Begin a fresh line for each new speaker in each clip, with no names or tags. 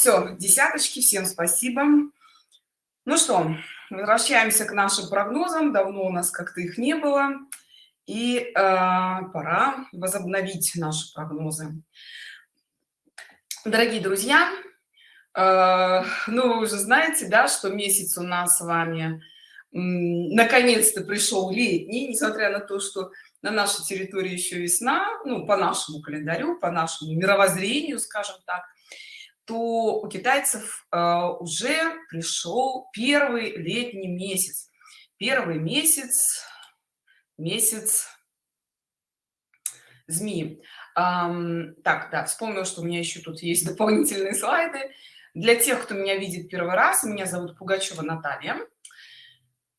все десяточки всем спасибо. Ну что возвращаемся к нашим прогнозам. Давно у нас как-то их не было. И э, пора возобновить наши прогнозы. Дорогие друзья э, ну вы уже знаете да что месяц у нас с вами наконец-то пришел летний несмотря на то что на нашей территории еще весна ну по нашему календарю по нашему мировоззрению скажем так то у китайцев э, уже пришел первый летний месяц. Первый месяц месяц змеи. Так да вспомнил что у меня еще тут есть дополнительные слайды. Для тех кто меня видит первый раз меня зовут пугачева наталья.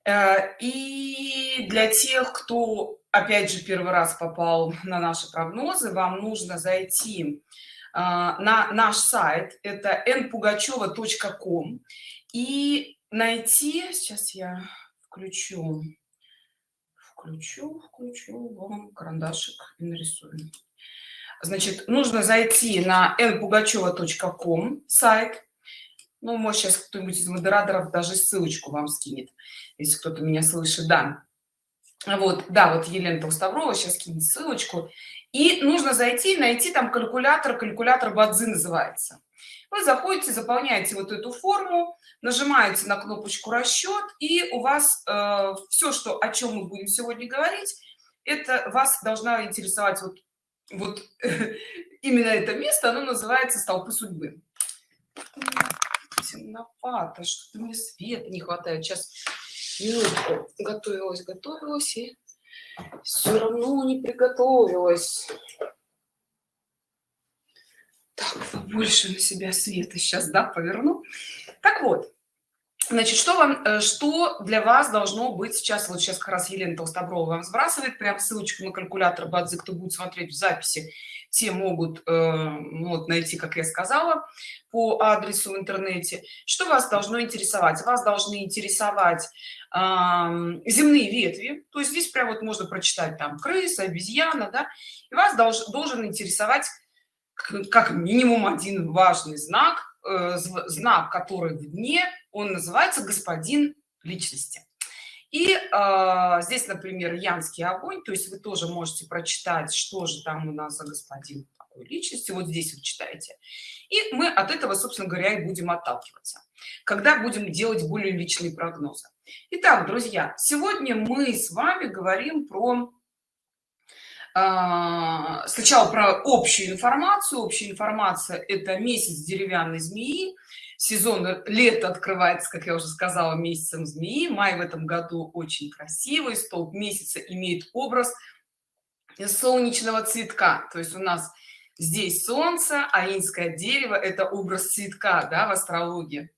Э, и для тех кто опять же первый раз попал на наши прогнозы вам нужно зайти а, на наш сайт это npugacheva.com и найти сейчас я включу включу включу вам карандашик и нарисую. Значит нужно зайти на npugacheva.com сайт. Ну может сейчас кто-нибудь из модераторов даже ссылочку вам скинет если кто-то меня слышит да. Вот да вот елена толставрова сейчас кинет ссылочку и нужно зайти найти там калькулятор калькулятор бадзи называется. Вы заходите заполняете вот эту форму нажимаете на кнопочку расчет и у вас э, все что о чем мы будем сегодня говорить это вас должна интересовать вот вот именно это место оно называется столпы судьбы темновато что-то мне света не хватает. Сейчас минутку. Готовилась готовилась и все равно не приготовилась. Так побольше на себя света сейчас да поверну. Так вот значит что вам э, что для вас должно быть сейчас вот сейчас как раз елена толстоброва вам сбрасывает прям ссылочку на калькулятор бадзи кто будет смотреть в записи те могут э, ну вот, найти как я сказала по адресу в интернете. Что вас должно интересовать? Вас должны интересовать э, земные ветви. То есть здесь прям вот можно прочитать там крыса обезьяна да. И вас долж, должен интересовать как минимум один важный знак э, знак который в дне он называется господин личности и э, здесь например янский огонь то есть вы тоже можете прочитать что же там у нас за господин такой личности вот здесь вот читаете и мы от этого собственно говоря и будем отталкиваться когда будем делать более личные прогнозы. Итак, друзья сегодня мы с вами говорим про э, сначала про общую информацию. Общая информация это месяц деревянной змеи сезон лето открывается как я уже сказала месяцем змеи. Май в этом году очень красивый столб месяца имеет образ солнечного цветка. То есть у нас здесь солнце аинское дерево это образ цветка да, в астрологии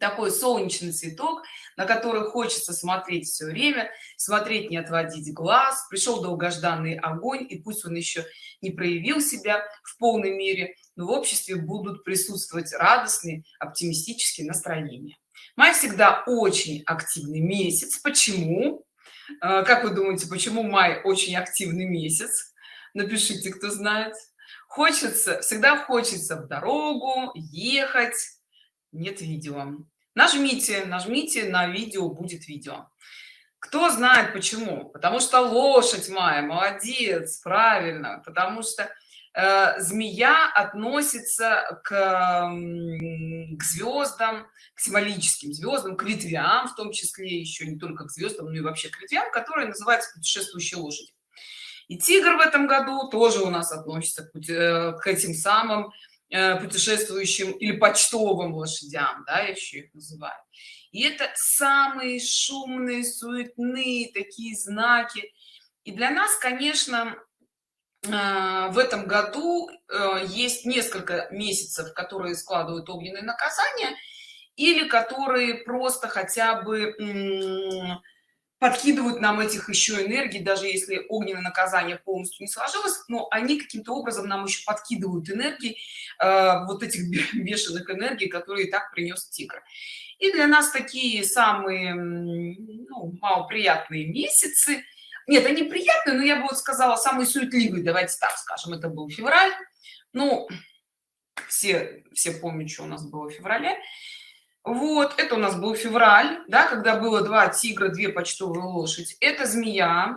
такой солнечный цветок на который хочется смотреть все время смотреть не отводить глаз. Пришел долгожданный огонь и пусть он еще не проявил себя в полной мере но в обществе будут присутствовать радостные оптимистические настроения. Май всегда очень активный месяц. Почему? Э, как вы думаете почему май очень активный месяц? Напишите кто знает. Хочется всегда хочется в дорогу ехать нет видео. Нажмите нажмите на видео будет видео. Кто знает почему? Потому что лошадь моя молодец правильно. Потому что э, змея относится к, к звездам к символическим звездам к ветвям в том числе еще не только к звездам но и вообще к ветвям которые называются путешествующие лошади. И тигр в этом году тоже у нас относится к, э, к этим самым путешествующим или почтовым лошадям да еще их называют. И это самые шумные суетные такие знаки. И для нас конечно э, в этом году э, есть несколько месяцев которые складывают огненные наказания или которые просто хотя бы подкидывают нам этих еще энергий даже если огненное наказание полностью не сложилось но они каким-то образом нам еще подкидывают энергии э, вот этих бешеных энергий которые и так принес тигр. И для нас такие самые ну, малоприятные месяцы. Нет они приятные но я бы вот сказала самые суетливые давайте так скажем. Это был февраль. Ну все все помнят что у нас было в феврале вот это у нас был февраль да когда было два тигра две почтовые лошадь это змея.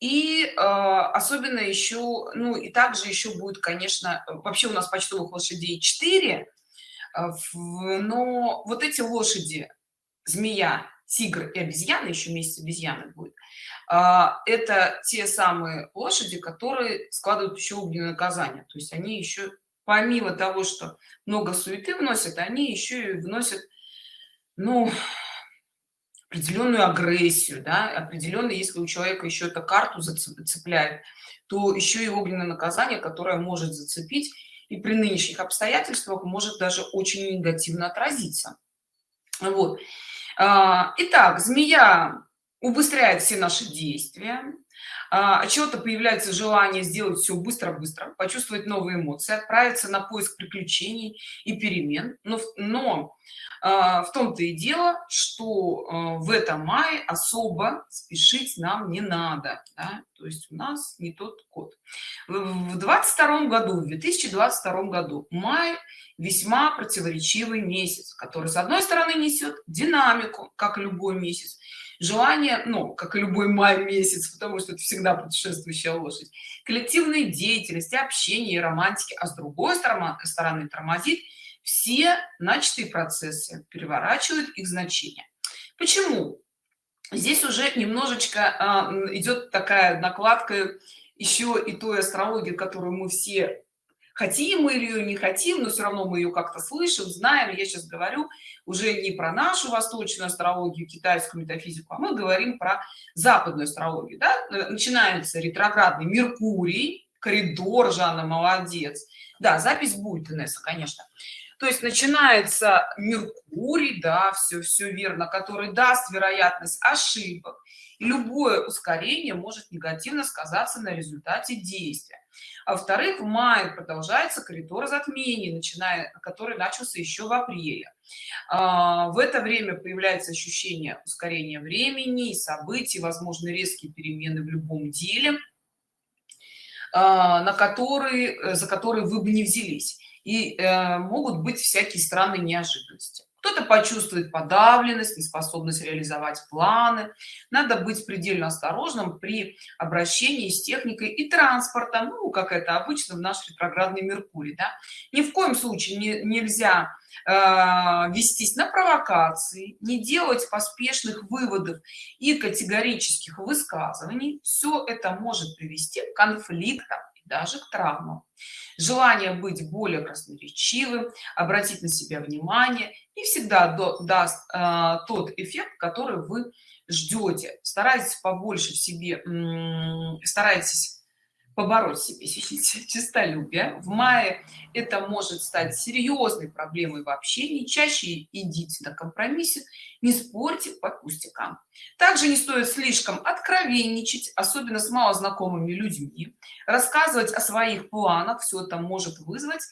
И э, особенно еще ну и также еще будет конечно вообще у нас почтовых лошадей 4 а, но вот эти лошади змея тигр и обезьяна еще месяц обезьяны будет а, это те самые лошади которые складывают еще огненное наказание то есть они еще помимо того что много суеты вносят они еще и вносят ну определенную агрессию да. Определенно если у человека еще эта карту зацепляет то еще и огненное наказание которое может зацепить и при нынешних обстоятельствах может даже очень негативно отразиться. Вот. А, итак змея убыстряет все наши действия от чего-то появляется желание сделать все быстро-быстро почувствовать новые эмоции отправиться на поиск приключений и перемен но, но а, в том-то и дело что а, в этом мае особо спешить нам не надо да? то есть у нас не тот код в 22 году в 2022 году май весьма противоречивый месяц который с одной стороны несет динамику как любой месяц желание ну как и любой май месяц потому что это всегда путешествующая лошадь. Коллективной деятельности общения и романтики а с другой стороны стороны тормозит все начатые процессы переворачивают их значение. Почему? Здесь уже немножечко э, идет такая накладка еще и той астрологии которую мы все хотим мы ее не хотим но все равно мы ее как-то слышим знаем. Я сейчас говорю уже не про нашу восточную астрологию китайскую метафизику а мы говорим про западную астрологию да? Э, начинается ретроградный меркурий коридор жанна молодец. Да запись будет инесса конечно. То есть начинается меркурий да все все верно который даст вероятность ошибок. Любое ускорение может негативно сказаться на результате действия а во-вторых в мае продолжается коридор затмений начиная который начался еще в апреле. А, в это время появляется ощущение ускорения времени и событий возможны резкие перемены в любом деле а, на которые за которые вы бы не взялись. И э, могут быть всякие странные неожиданности кто-то почувствует подавленность неспособность реализовать планы. Надо быть предельно осторожным при обращении с техникой и транспортом ну как это обычно в наш ретроградный меркурий да? ни в коем случае не, нельзя э, вестись на провокации не делать поспешных выводов и категорических высказываний. Все это может привести к конфликтам даже к травмам. Желание быть более красноречивым обратить на себя внимание и всегда даст э, тот эффект который вы ждете старайтесь побольше в себе старайтесь побороть себе чистолюбие в мае это может стать серьезной проблемой в общении. Чаще идите на компромиссе не спорьте по пустякам также не стоит слишком откровенничать особенно с малознакомыми людьми. Рассказывать о своих планах все это может вызвать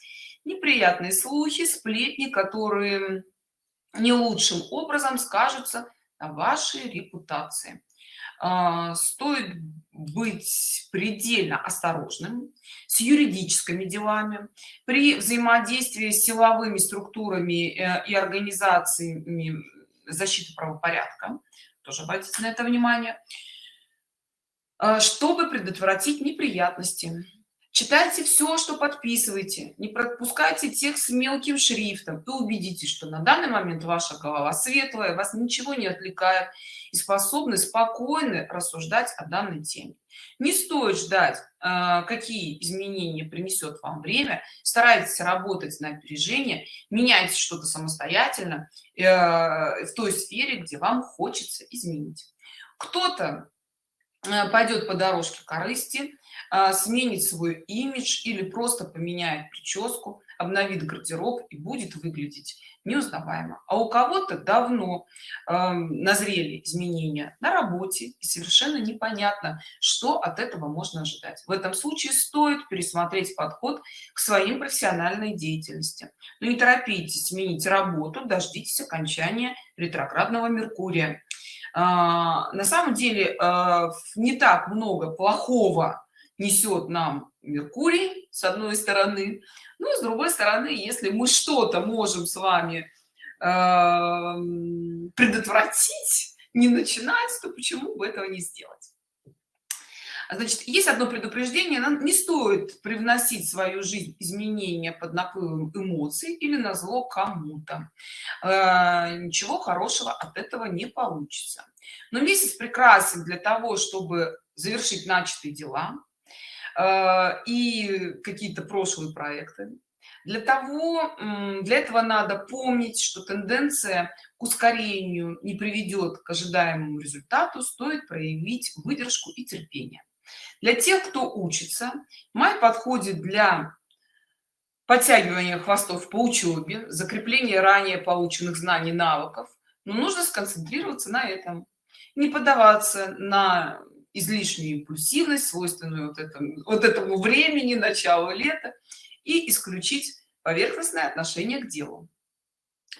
неприятные слухи сплетни которые не лучшим образом скажутся на вашей репутации. А, стоит быть предельно осторожным с юридическими делами. При взаимодействии с силовыми структурами э, и организациями защиты правопорядка тоже обратите на это внимание а, чтобы предотвратить неприятности читайте все что подписываете. Не пропускайте текст мелким шрифтом. И убедитесь что на данный момент ваша голова светлая вас ничего не отвлекает и способны спокойно рассуждать о данной теме. Не стоит ждать э, какие изменения принесет вам время. Старайтесь работать на опережение. Меняйте что-то самостоятельно э, в той сфере где вам хочется изменить. Кто-то э, пойдет по дорожке корысти а, сменит свой имидж или просто поменяет прическу обновит гардероб и будет выглядеть неузнаваемо. А у кого-то давно э, назрели изменения на работе и совершенно непонятно что от этого можно ожидать. В этом случае стоит пересмотреть подход к своим профессиональной деятельности. Но не торопитесь сменить работу дождитесь окончания ретроградного меркурия. Э, на самом деле э, не так много плохого несет нам меркурий с одной стороны. Ну с другой стороны если мы что-то можем с вами э, предотвратить не начинать то почему бы этого не сделать? Значит есть одно предупреждение. Нам не стоит привносить в свою жизнь изменения под наплывом эмоций или на зло кому-то. Э, ничего хорошего от этого не получится. Но месяц прекрасен для того чтобы завершить начатые дела и какие-то прошлые проекты для того для этого надо помнить что тенденция к ускорению не приведет к ожидаемому результату стоит проявить выдержку и терпение. Для тех кто учится май подходит для подтягивания хвостов по учебе закрепления ранее полученных знаний навыков но нужно сконцентрироваться на этом не поддаваться на излишнюю импульсивность свойственную вот этому вот этому времени начала лета и исключить поверхностное отношение к делу.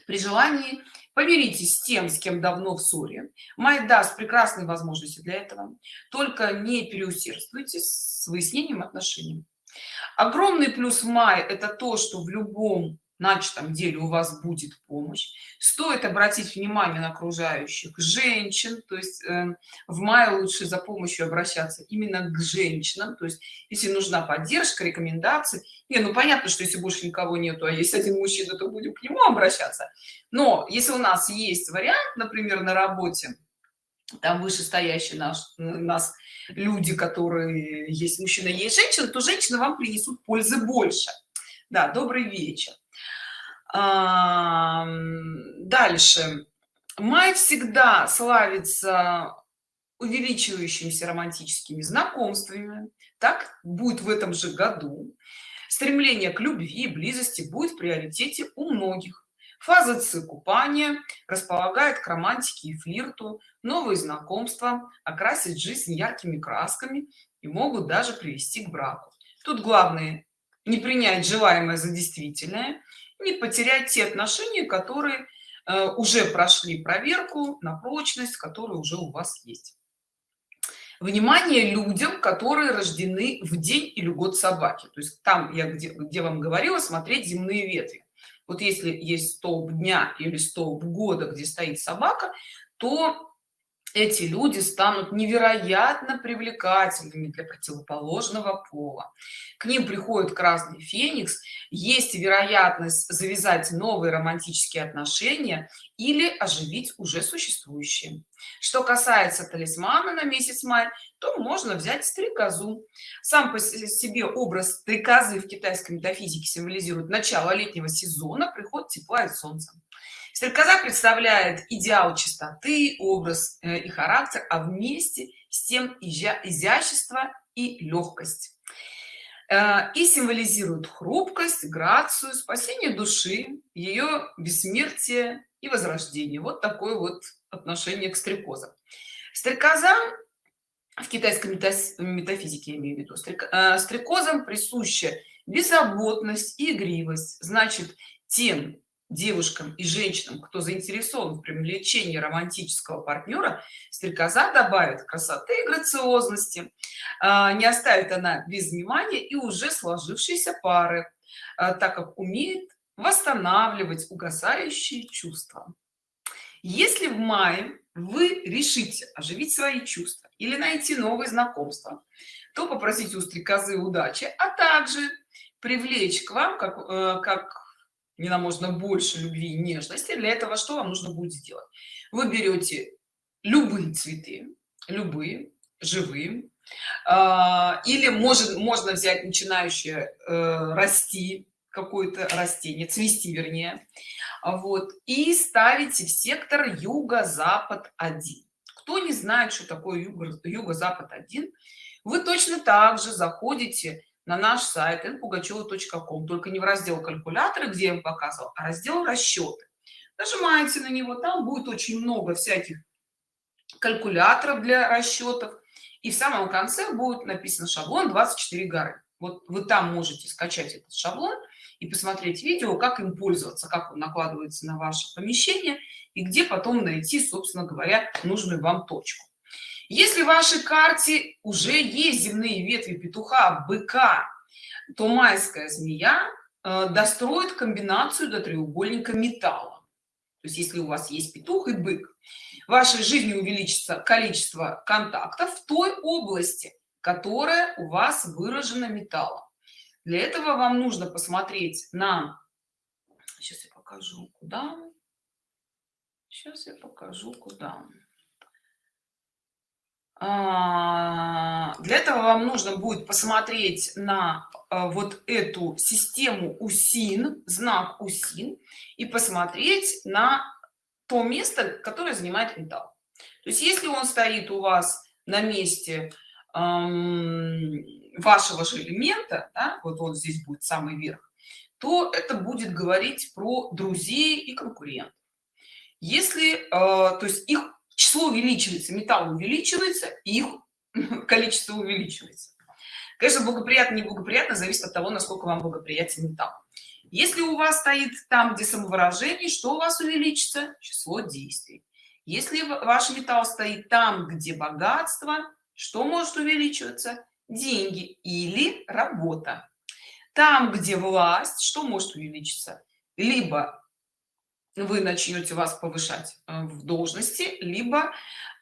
При желании помиритесь с тем с кем давно в ссоре. Май даст прекрасные возможности для этого. Только не переусердствуйте с выяснением отношений. Огромный плюс в мае это то что в любом начатом деле у вас будет помощь. Стоит обратить внимание на окружающих женщин то есть э, в мае лучше за помощью обращаться именно к женщинам то есть если нужна поддержка рекомендации. Не ну понятно что если больше никого нету а есть один мужчина то будем к нему обращаться. Но если у нас есть вариант например на работе там вышестоящие наш нас люди которые есть мужчина есть женщина то женщины вам принесут пользы больше. Да добрый вечер дальше. Май всегда славится увеличивающимися романтическими знакомствами. Так будет в этом же году. Стремление к любви и близости будет в приоритете у многих. Фаза ци купания располагает к романтике и флирту. Новые знакомства окрасить жизнь яркими красками и могут даже привести к браку. Тут главное не принять желаемое за действительное не потерять те отношения которые э, уже прошли проверку на прочность которые уже у вас есть. Внимание людям которые рождены в день или год собаки. То есть там я где, где вам говорила смотреть земные ветви. Вот если есть столб дня или столб года где стоит собака то эти люди станут невероятно привлекательными для противоположного пола. К ним приходит красный феникс. Есть вероятность завязать новые романтические отношения или оживить уже существующие. Что касается талисмана на месяц май то можно взять стрекозу. Сам по себе образ стрекозы в китайской метафизике символизирует начало летнего сезона приход тепла и солнца Стрекоза представляет идеал чистоты, образ э, и характер, а вместе с тем изящество и легкость. Э, и символизирует хрупкость, грацию, спасение души, ее бессмертие и возрождение. Вот такое вот отношение к стрекозам. Стрекоза в китайской метафизике, я имею в виду, э, стрекозам присуща беззаботность и игривость. Значит, тем девушкам и женщинам кто заинтересован в привлечении романтического партнера стрекоза добавит красоты и грациозности. А, не оставит она без внимания и уже сложившиеся пары а, так как умеет восстанавливать угасающие чувства. Если в мае вы решите оживить свои чувства или найти новые знакомства то попросите у стрекозы удачи а также привлечь к вам как э, как не нам можно больше любви и нежности для этого что вам нужно будет сделать? Вы берете любые цветы любые живые а, или может можно взять начинающее э, расти какое-то растение цвести вернее вот и ставите в сектор юго-запад 1 кто не знает что такое юго-запад 1 вы точно так же заходите на наш сайт npugacheva.com только не в раздел калькуляторы где я вам показывал а раздел расчеты нажимаете на него там будет очень много всяких калькуляторов для расчетов. И в самом конце будет написано шаблон 24 горы вот вы там можете скачать этот шаблон и посмотреть видео как им пользоваться как он накладывается на ваше помещение и где потом найти собственно говоря нужную вам точку если в вашей карте уже есть земные ветви петуха быка то майская змея э, достроит комбинацию до треугольника металла. То есть если у вас есть петух и бык в вашей жизни увеличится количество контактов в той области которая у вас выражена металлом. Для этого вам нужно посмотреть на сейчас я покажу куда сейчас я покажу куда для этого вам нужно будет посмотреть на а, вот эту систему усин знак усин и посмотреть на то место которое занимает металл. То есть если он стоит у вас на месте вашего же элемента да, вот он здесь будет самый верх то это будет говорить про друзей и конкурентов. Если э, то есть их число увеличивается металл увеличивается их количество увеличивается. Конечно благоприятно неблагоприятно зависит от того насколько вам благоприятен металл. Если у вас стоит там где самовыражение что у вас увеличится? Число действий. Если ваш металл стоит там где богатство что может увеличиваться? Деньги или работа. Там где власть что может увеличиться? Либо вы начнете вас повышать э, в должности либо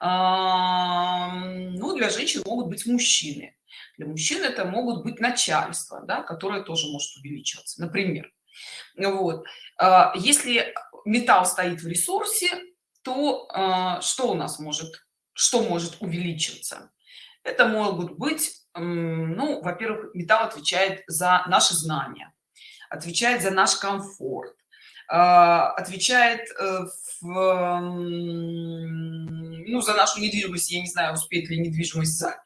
ну, для женщин могут быть мужчины. Для мужчин это могут быть начальство да, которое тоже может увеличиваться. Например вот а, если металл стоит в ресурсе то а, что у нас может что может увеличиваться это могут быть ну во-первых металл отвечает за наши знания отвечает за наш комфорт отвечает э, в, ну, за нашу недвижимость. Я не знаю успеет ли недвижимость за,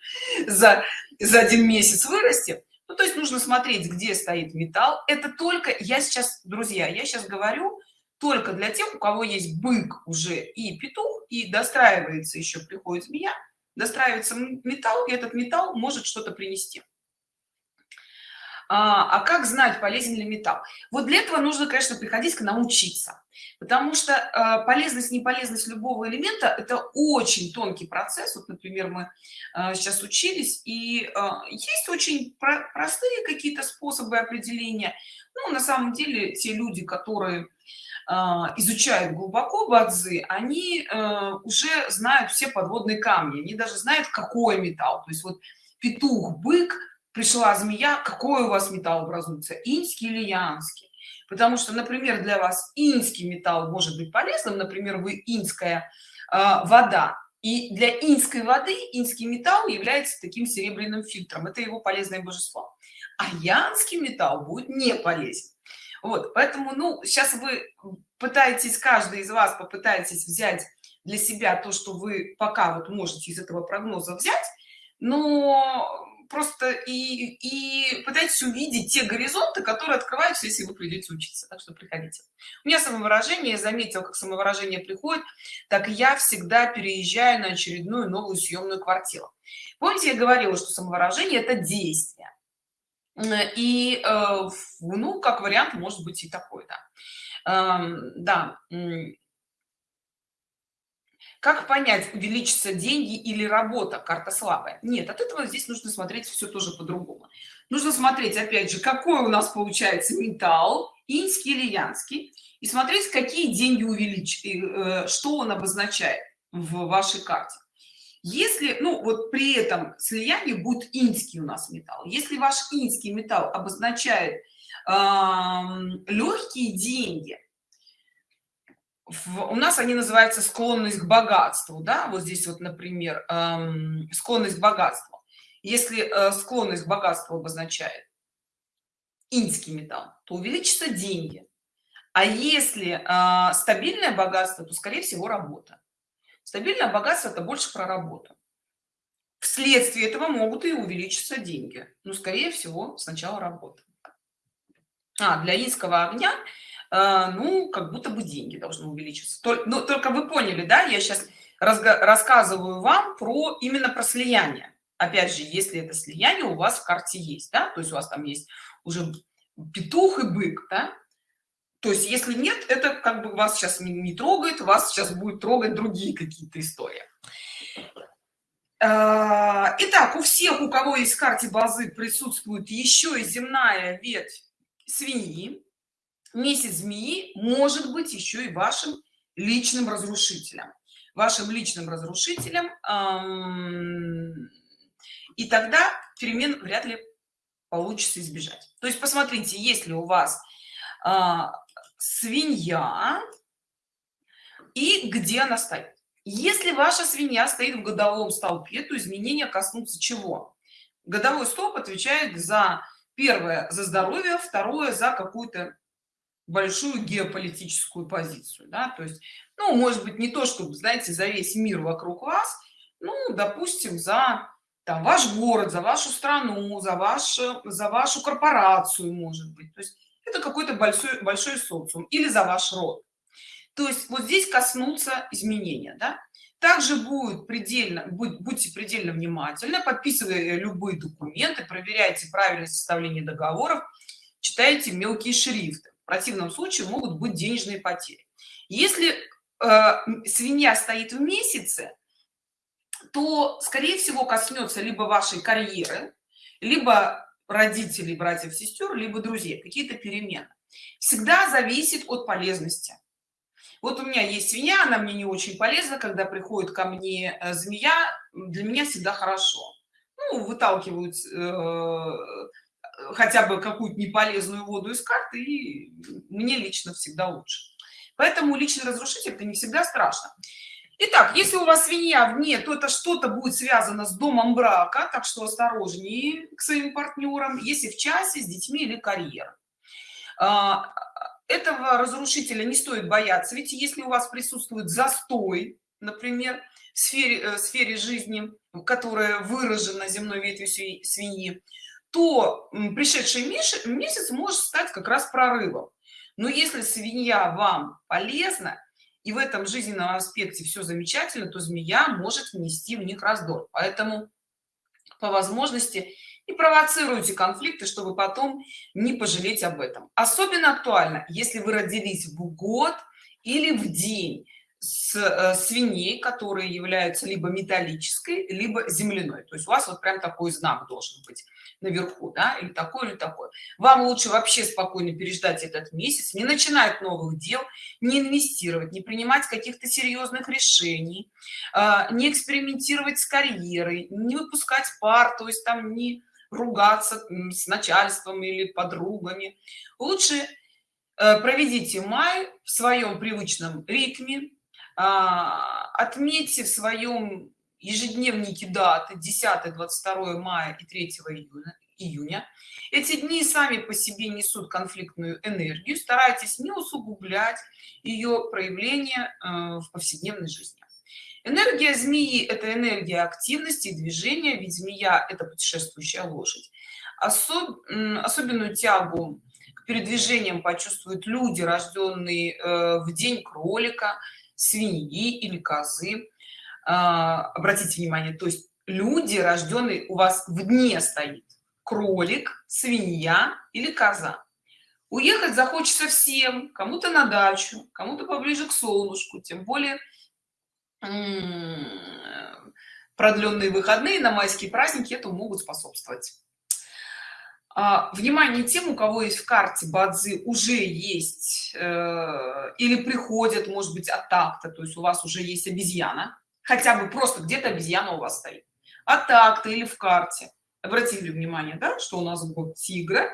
за, за один месяц вырасти. Ну, то есть нужно смотреть где стоит металл. Это только я сейчас друзья я сейчас говорю только для тех у кого есть бык уже и петух и достраивается еще приходит змея достраивается металл и этот металл может что-то принести а, а как знать полезен ли металл? Вот для этого нужно конечно приходить к научиться потому что э, полезность неполезность любого элемента это очень тонкий процесс. Вот например мы э, сейчас учились и э, есть очень про простые какие-то способы определения. Ну на самом деле те люди которые изучают глубоко бадзы они уже знают все подводные камни. Они даже знают какой металл. То есть вот петух бык пришла змея какой у вас металл образуется инский или янский? Потому что например для вас инский металл может быть полезным например вы инская э, вода. И для инской воды инский металл является таким серебряным фильтром. Это его полезное божество. А янский металл будет не полезен. Вот поэтому ну сейчас вы пытаетесь каждый из вас попытаетесь взять для себя то что вы пока вот можете из этого прогноза взять но просто и, и пытайтесь увидеть те горизонты, которые открываются, если вы придете учиться. Так что приходите. У меня самовыражение, я заметил, как самовыражение приходит, так я всегда переезжаю на очередную новую съемную квартиру. Помните, я говорила, что самовыражение – это действие. И, э, ну, как вариант, может быть и такой, да. Эм, да, как понять увеличится деньги или работа? Карта слабая. Нет от этого здесь нужно смотреть все тоже по-другому. Нужно смотреть опять же какой у нас получается металл инский или янский и смотреть какие деньги увеличить э, что он обозначает в вашей карте. Если ну вот при этом слиянии будет инский у нас металл. Если ваш инский металл обозначает э, легкие деньги у нас они называются склонность к богатству да? Вот здесь вот например эм, склонность к богатству если э, склонность к богатству обозначает инский металл то увеличится деньги. А если э, стабильное богатство то скорее всего работа. Стабильное богатство это больше про работу. Вследствие этого могут и увеличиться деньги. Но скорее всего сначала работа. А для инского огня ну как будто бы деньги должны увеличиться только, ну, только вы поняли да я сейчас рассказываю вам про именно про слияние опять же если это слияние у вас в карте есть да то есть у вас там есть уже петух и бык да? то есть если нет это как бы вас сейчас не, не трогает вас сейчас будет трогать другие какие-то истории А, итак, у всех, у кого есть в карте базы, присутствует еще и земная ветвь свиньи. Месяц змеи может быть еще и вашим личным разрушителем. Вашим личным разрушителем. И тогда перемен вряд ли получится избежать. То есть посмотрите, если у вас а, свинья и где она стоит. Если ваша свинья стоит в годовом столпе, то изменения коснутся чего? Годовой столб отвечает за первое за здоровье, второе за какую-то большую геополитическую позицию, да, то есть, ну, может быть, не то, чтобы, знаете, за весь мир вокруг вас, ну, допустим, за там ваш город, за вашу страну, за вашу, за вашу корпорацию, может быть, то есть это какой-то большой, большой социум или за ваш род. То есть вот здесь коснутся изменения, да. Также будет предельно, будь, будьте предельно внимательны, подписывая любые документы, проверяйте правильность составления договоров, читайте мелкие шрифты. В противном случае могут быть денежные потери. Если э, свинья стоит в месяце, то, скорее всего, коснется либо вашей карьеры, либо родителей, братьев, сестер, либо друзей, какие-то перемены. Всегда зависит от полезности. Вот у меня есть свинья, она мне не очень полезна, когда приходит ко мне э, змея, для меня всегда хорошо. Ну, выталкивают э, хотя бы какую-то неполезную воду из карты, и мне лично всегда лучше. Поэтому личный разрушитель это не всегда страшно. Итак, если у вас свинья вне, то это что-то будет связано с домом брака, так что осторожнее к своим партнерам, если в часе, с детьми или карьерой. А, этого разрушителя не стоит бояться, ведь если у вас присутствует застой, например, в сфере, э, в сфере жизни, которая выражена земной ветвью свиньи, то пришедший месяц может стать как раз прорывом. Но если свинья вам полезна, и в этом жизненном аспекте все замечательно, то змея может внести в них раздор. Поэтому по возможности и провоцируйте конфликты, чтобы потом не пожалеть об этом. Особенно актуально, если вы родились в год или в день с э, свиней, которые являются либо металлической, либо земляной. То есть у вас вот прям такой знак должен быть наверху, да, или такой, или такой. Вам лучше вообще спокойно переждать этот месяц, не начинать новых дел, не инвестировать, не принимать каких-то серьезных решений, а, не экспериментировать с карьерой, не выпускать пар, то есть там не ругаться с начальством или подругами. Лучше э, проведите май в своем привычном ритме, а, отметьте в своем ежедневники даты 10 22 мая и 3 июня июня. Эти дни сами по себе несут конфликтную энергию. Старайтесь не усугублять ее проявление э, в повседневной жизни. Энергия змеи это энергия активности и движения ведь змея это путешествующая лошадь. Особ, особенную тягу к передвижениям почувствуют люди рожденные э, в день кролика свиньи или козы обратите внимание то есть люди рожденные у вас в дне стоит. Кролик свинья или коза. Уехать захочется всем кому-то на дачу кому-то поближе к солнышку тем более продленные выходные на майские праздники это могут способствовать. А, внимание тем у кого есть в карте бадзи уже есть э, или приходят может быть от такта то есть у вас уже есть обезьяна хотя бы просто где-то обезьяна у вас стоит. А так-то или в карте. Обратили внимание да, что у нас год тигра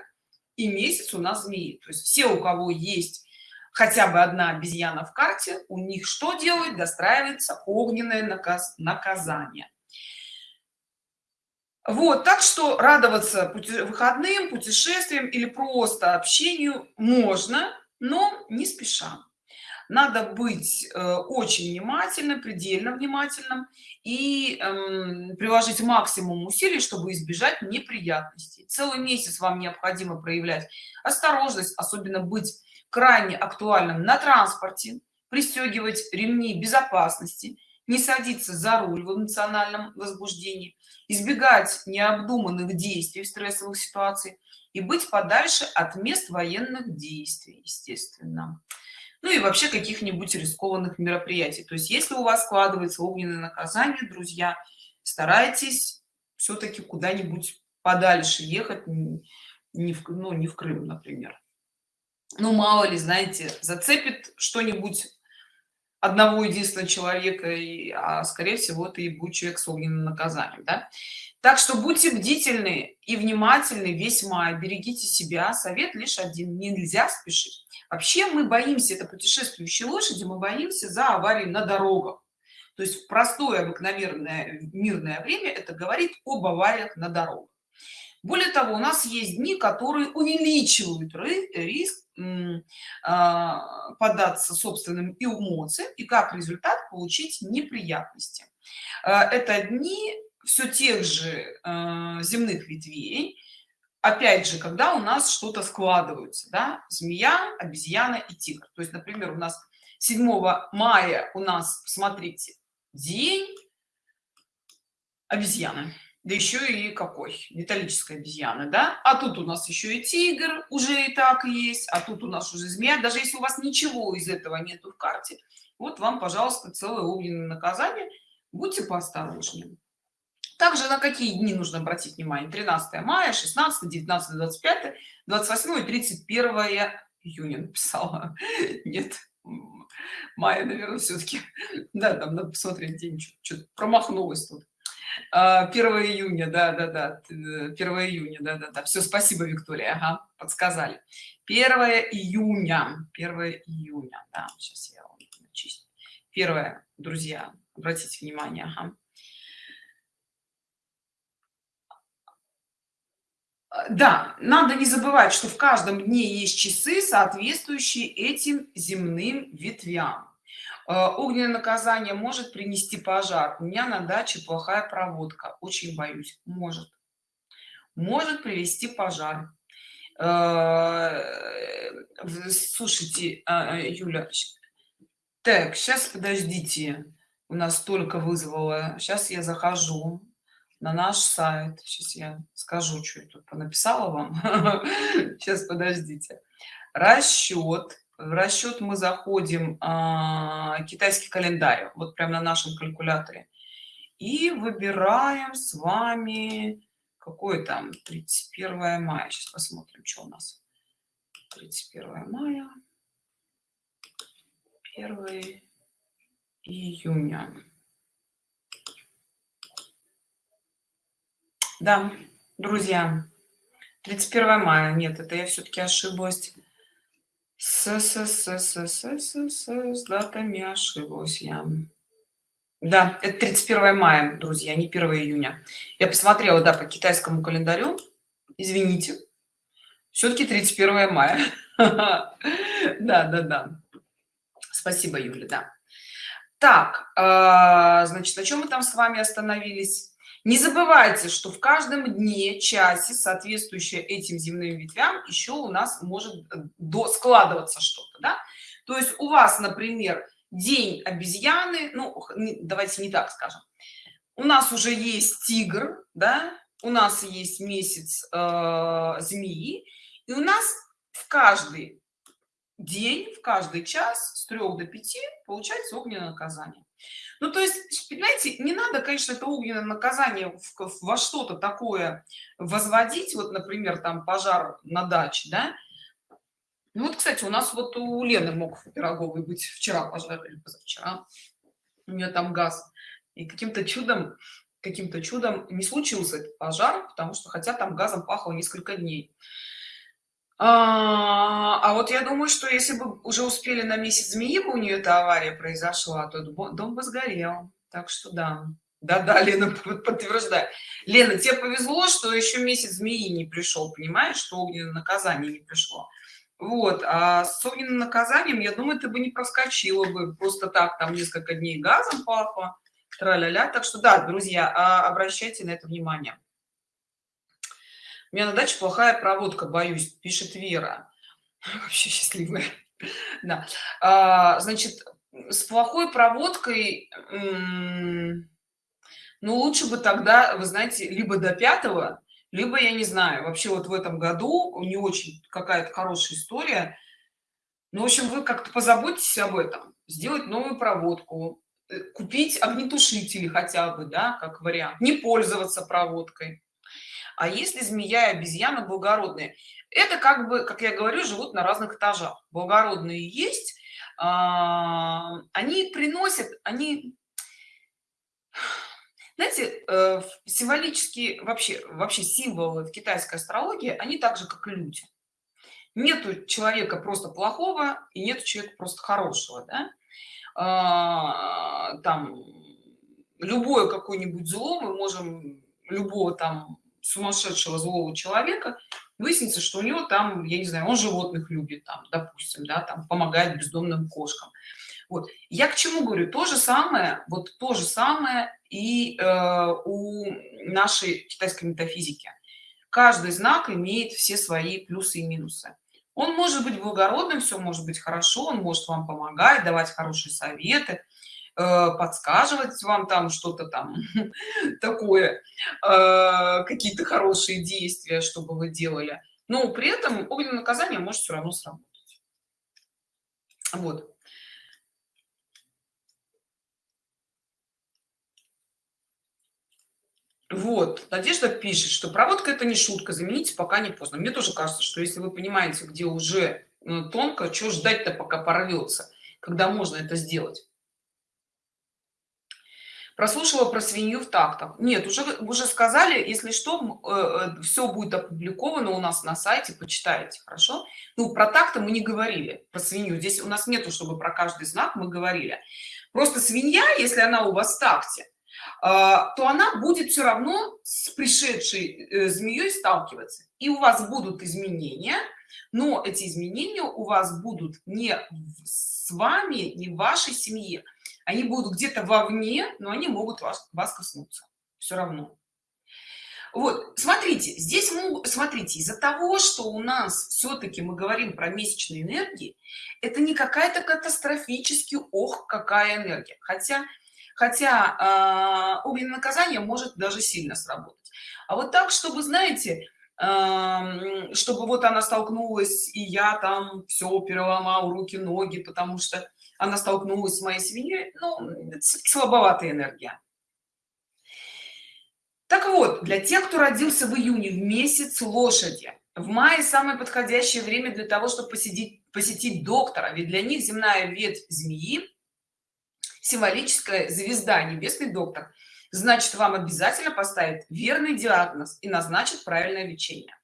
и месяц у нас змеи. То есть все у кого есть хотя бы одна обезьяна в карте у них что делает достраивается огненное наказ наказание. Вот так что радоваться пути выходным путешествиям или просто общению можно но не спеша надо быть э, очень внимательным предельно внимательным и э, приложить максимум усилий чтобы избежать неприятностей. Целый месяц вам необходимо проявлять осторожность особенно быть крайне актуальным на транспорте пристегивать ремни безопасности не садиться за руль в эмоциональном возбуждении избегать необдуманных действий в стрессовых ситуациях и быть подальше от мест военных действий естественно ну и вообще каких-нибудь рискованных мероприятий. То есть если у вас складывается огненное наказание друзья старайтесь все-таки куда-нибудь подальше ехать не в ну не в крым например. Ну мало ли знаете зацепит что-нибудь одного единственного человека а скорее всего это и будет человек с огненным наказанием да? так что будьте бдительны и внимательны весь май берегите себя. Совет лишь один нельзя спешить. Вообще мы боимся это путешествующие лошади мы боимся за аварии на дорогах. То есть простое обыкновенное мирное время это говорит об авариях на дорогах более того у нас есть дни которые увеличивают риск а, податься собственным эмоциям и как результат получить неприятности. А, это дни все тех же а, земных ветвей. Опять же когда у нас что-то складывается да? змея обезьяна и тигр. То есть например у нас 7 мая у нас смотрите день обезьяны да еще и какой? Металлическая обезьяна да? А тут у нас еще и тигр уже и так есть а тут у нас уже змея. Даже если у вас ничего из этого нету в карте вот вам пожалуйста целое огненное наказание. Будьте поосторожнее. Также на какие дни нужно обратить внимание? 13 мая 16 19 25 28 и 31 июня написала. Нет мая наверное все-таки да там надо посмотреть день что-то промахнулась тут 1 а, июня да да да 1 июня да да да все спасибо виктория. Ага, подсказали. 1 июня 1 июня да, сейчас я чистю первое друзья обратите внимание ага. да надо не забывать что в каждом дне есть часы соответствующие этим земным ветвям огненное наказание может принести пожар. У меня на даче плохая проводка. Очень боюсь. Может. Может привести пожар. Э, слушайте а, юля так сейчас подождите. У нас только вызвало. Сейчас я захожу на наш сайт. Сейчас я скажу что я тут написала вам. Сейчас подождите. Расчет в расчет мы заходим а, китайский календарь вот прямо на нашем калькуляторе. И выбираем с вами какой там 31 мая. Сейчас посмотрим что у нас. 31 мая. 1 июня. Да друзья 31 мая. Нет это я все-таки ошиблась с, с, с, с, с, с, с, с датами ошиблась я. Да, это 31 мая, друзья, не 1 июня. Я посмотрела, да, по китайскому календарю. Извините. Все-таки 31 мая. Да, да, да. Спасибо, Юля, да. Так, значит, на чем мы там с вами остановились? Не забывайте что в каждом дне часе соответствующее этим земным ветвям еще у нас может э, до складываться что-то да? то есть у вас например день обезьяны ну давайте не так скажем. У нас уже есть тигр да? У нас есть месяц э, змеи. И у нас в каждый день в каждый час с 3 до 5 получается огненное наказание ну то есть понимаете не надо конечно это огненное наказание во что-то такое возводить вот например там пожар на даче да? Ну вот кстати у нас вот у лены мог пироговый быть вчера пожар или позавчера. У нее там газ. И каким-то чудом каким-то чудом не случился этот пожар потому что хотя там газом пахло несколько дней а, а вот я думаю, что если бы уже успели на месяц змеи бы у нее эта авария произошла, то дом бы сгорел. Так что да. Да-да, Лена подтверждает. Лена, тебе повезло, что еще месяц змеи не пришел, понимаешь, что огненное наказание не пришло. Вот, а с огненным наказанием, я думаю, ты бы не проскочила бы просто так, там несколько дней газом папа, тра-ля-ля. Так что да, друзья, а, обращайте на это внимание у меня на даче плохая проводка боюсь пишет вера. Вообще счастливая. Да. А, значит с плохой проводкой ну лучше бы тогда вы знаете либо до пятого либо я не знаю вообще вот в этом году не очень какая-то хорошая история. Ну в общем вы как-то позаботьтесь об этом сделать новую проводку э, купить огнетушители хотя бы да как вариант не пользоваться проводкой а если змея и обезьяна благородные? Это как бы как я говорю живут на разных этажах. Благородные есть а, они приносят они знаете э, символические вообще вообще символы в китайской астрологии они так же как и люди. Нету человека просто плохого и нет человека просто хорошего да? а, там любое какое-нибудь зло мы можем любого там сумасшедшего злого человека выяснится что у него там я не знаю он животных любит там допустим да там помогает бездомным кошкам. Вот. Я к чему говорю? То же самое вот то же самое и э, у нашей китайской метафизики. Каждый знак имеет все свои плюсы и минусы. Он может быть благородным все может быть хорошо он может вам помогать давать хорошие советы подсказывать вам там что-то там такое э, какие-то хорошие действия чтобы вы делали но при этом огненное наказание может все равно сработать вот Вот, Надежда пишет, что проводка это не шутка, замените пока не поздно. Мне тоже кажется, что если вы понимаете, где уже ну, тонко, что ждать-то пока порвется, когда можно это сделать. Прослушала про свинью в тактах. Нет, уже, уже сказали, если что, э, э все будет опубликовано у нас на сайте, почитайте, хорошо? Ну, про такты мы не говорили, про свинью. Здесь у нас нету, чтобы про каждый знак мы говорили. Просто свинья, если она у вас в такте, а, то она будет все равно с пришедшей э, змеей сталкиваться и у вас будут изменения но эти изменения у вас будут не с вами не в вашей семье они будут где-то вовне но они могут вас, вас коснуться. Все равно. Вот смотрите здесь могут смотрите из-за того что у нас все-таки мы говорим про месячные энергии это не какая-то катастрофически ох какая энергия. Хотя хотя э, огненное наказание может даже сильно сработать. А вот так чтобы знаете э, чтобы вот она столкнулась и я там все переломал руки ноги потому что она столкнулась с моей свиньей ну слабоватая энергия. Так вот для тех кто родился в июне в месяц лошади. В мае самое подходящее время для того чтобы посетить посетить доктора ведь для них земная ветвь змеи символическая звезда небесный доктор значит вам обязательно поставит верный диагноз и назначит правильное лечение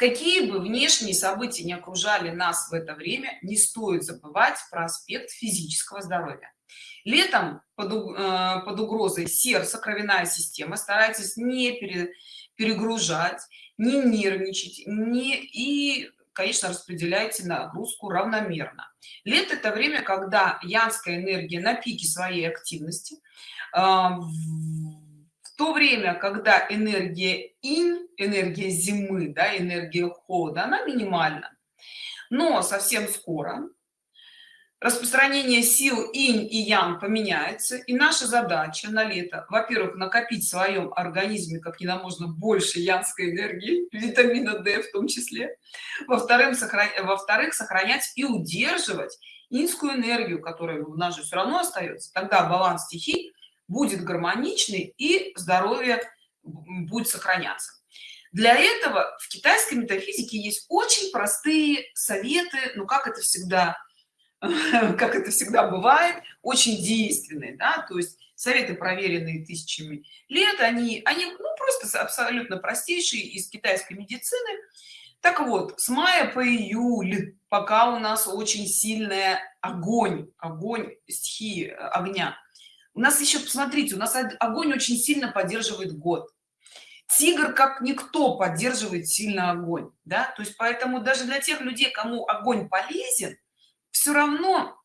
какие бы внешние события не окружали нас в это время не стоит забывать про аспект физического здоровья. Летом под, э, под угрозой сердца кровяная система старайтесь не пере, перегружать не нервничать не и конечно распределяйте нагрузку равномерно. Лето это время когда янская энергия на пике своей активности в то время когда энергия инь энергия зимы да энергия холода она минимальна. Но совсем скоро распространение сил инь и ян поменяется и наша задача на лето во-первых накопить в своем организме как нельзя можно больше янской энергии витамина d в том числе во-вторых сохранять во-вторых сохранять и удерживать инскую энергию которая у нас же все равно остается. Тогда баланс стихий будет гармоничный и здоровье будет сохраняться. Для этого в китайской метафизике есть очень простые советы ну как это всегда как это всегда бывает очень действенные да то есть советы проверенные тысячами лет они они ну, просто абсолютно простейшие из китайской медицины. Так вот с мая по июль пока у нас очень сильная огонь огонь стихии огня у нас еще посмотрите у нас огонь очень сильно поддерживает год. Тигр как никто поддерживает сильно огонь да? То есть поэтому даже для тех людей кому огонь полезен все равно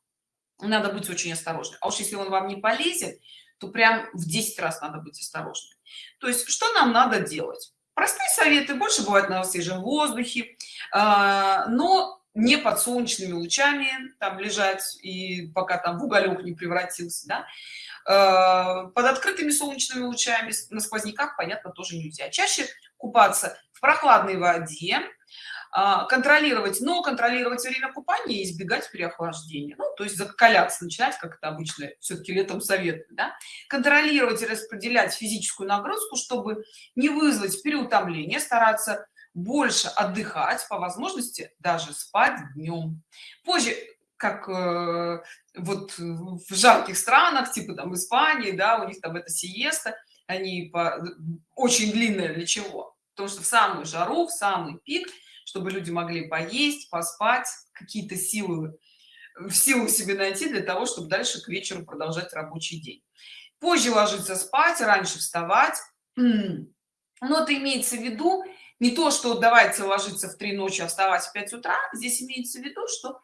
надо быть очень осторожным. А уж если он вам не полезет то прям в 10 раз надо быть осторожным. То есть что нам надо делать? Простые советы больше бывает на свежем воздухе а, но не под солнечными лучами там лежать и пока там в уголек не превратился да? А, под открытыми солнечными лучами на сквозняках понятно тоже нельзя. Чаще купаться в прохладной воде а, контролировать но контролировать время купания и избегать переохлаждения. Ну, то есть закаляться начинать как это обычно все-таки летом советую да? контролировать и распределять физическую нагрузку чтобы не вызвать переутомление стараться больше отдыхать по возможности даже спать днем позже как э, вот в жарких странах типа там испании да у них там это сиеста они по, очень длинные для чего? Потому что в самую жару в самый пик чтобы люди могли поесть поспать какие-то силы в силу себе найти для того чтобы дальше к вечеру продолжать рабочий день. Позже ложиться спать раньше вставать. Но это имеется в виду не то что давайте ложиться в три ночи а вставать в 5 утра. Здесь имеется в виду что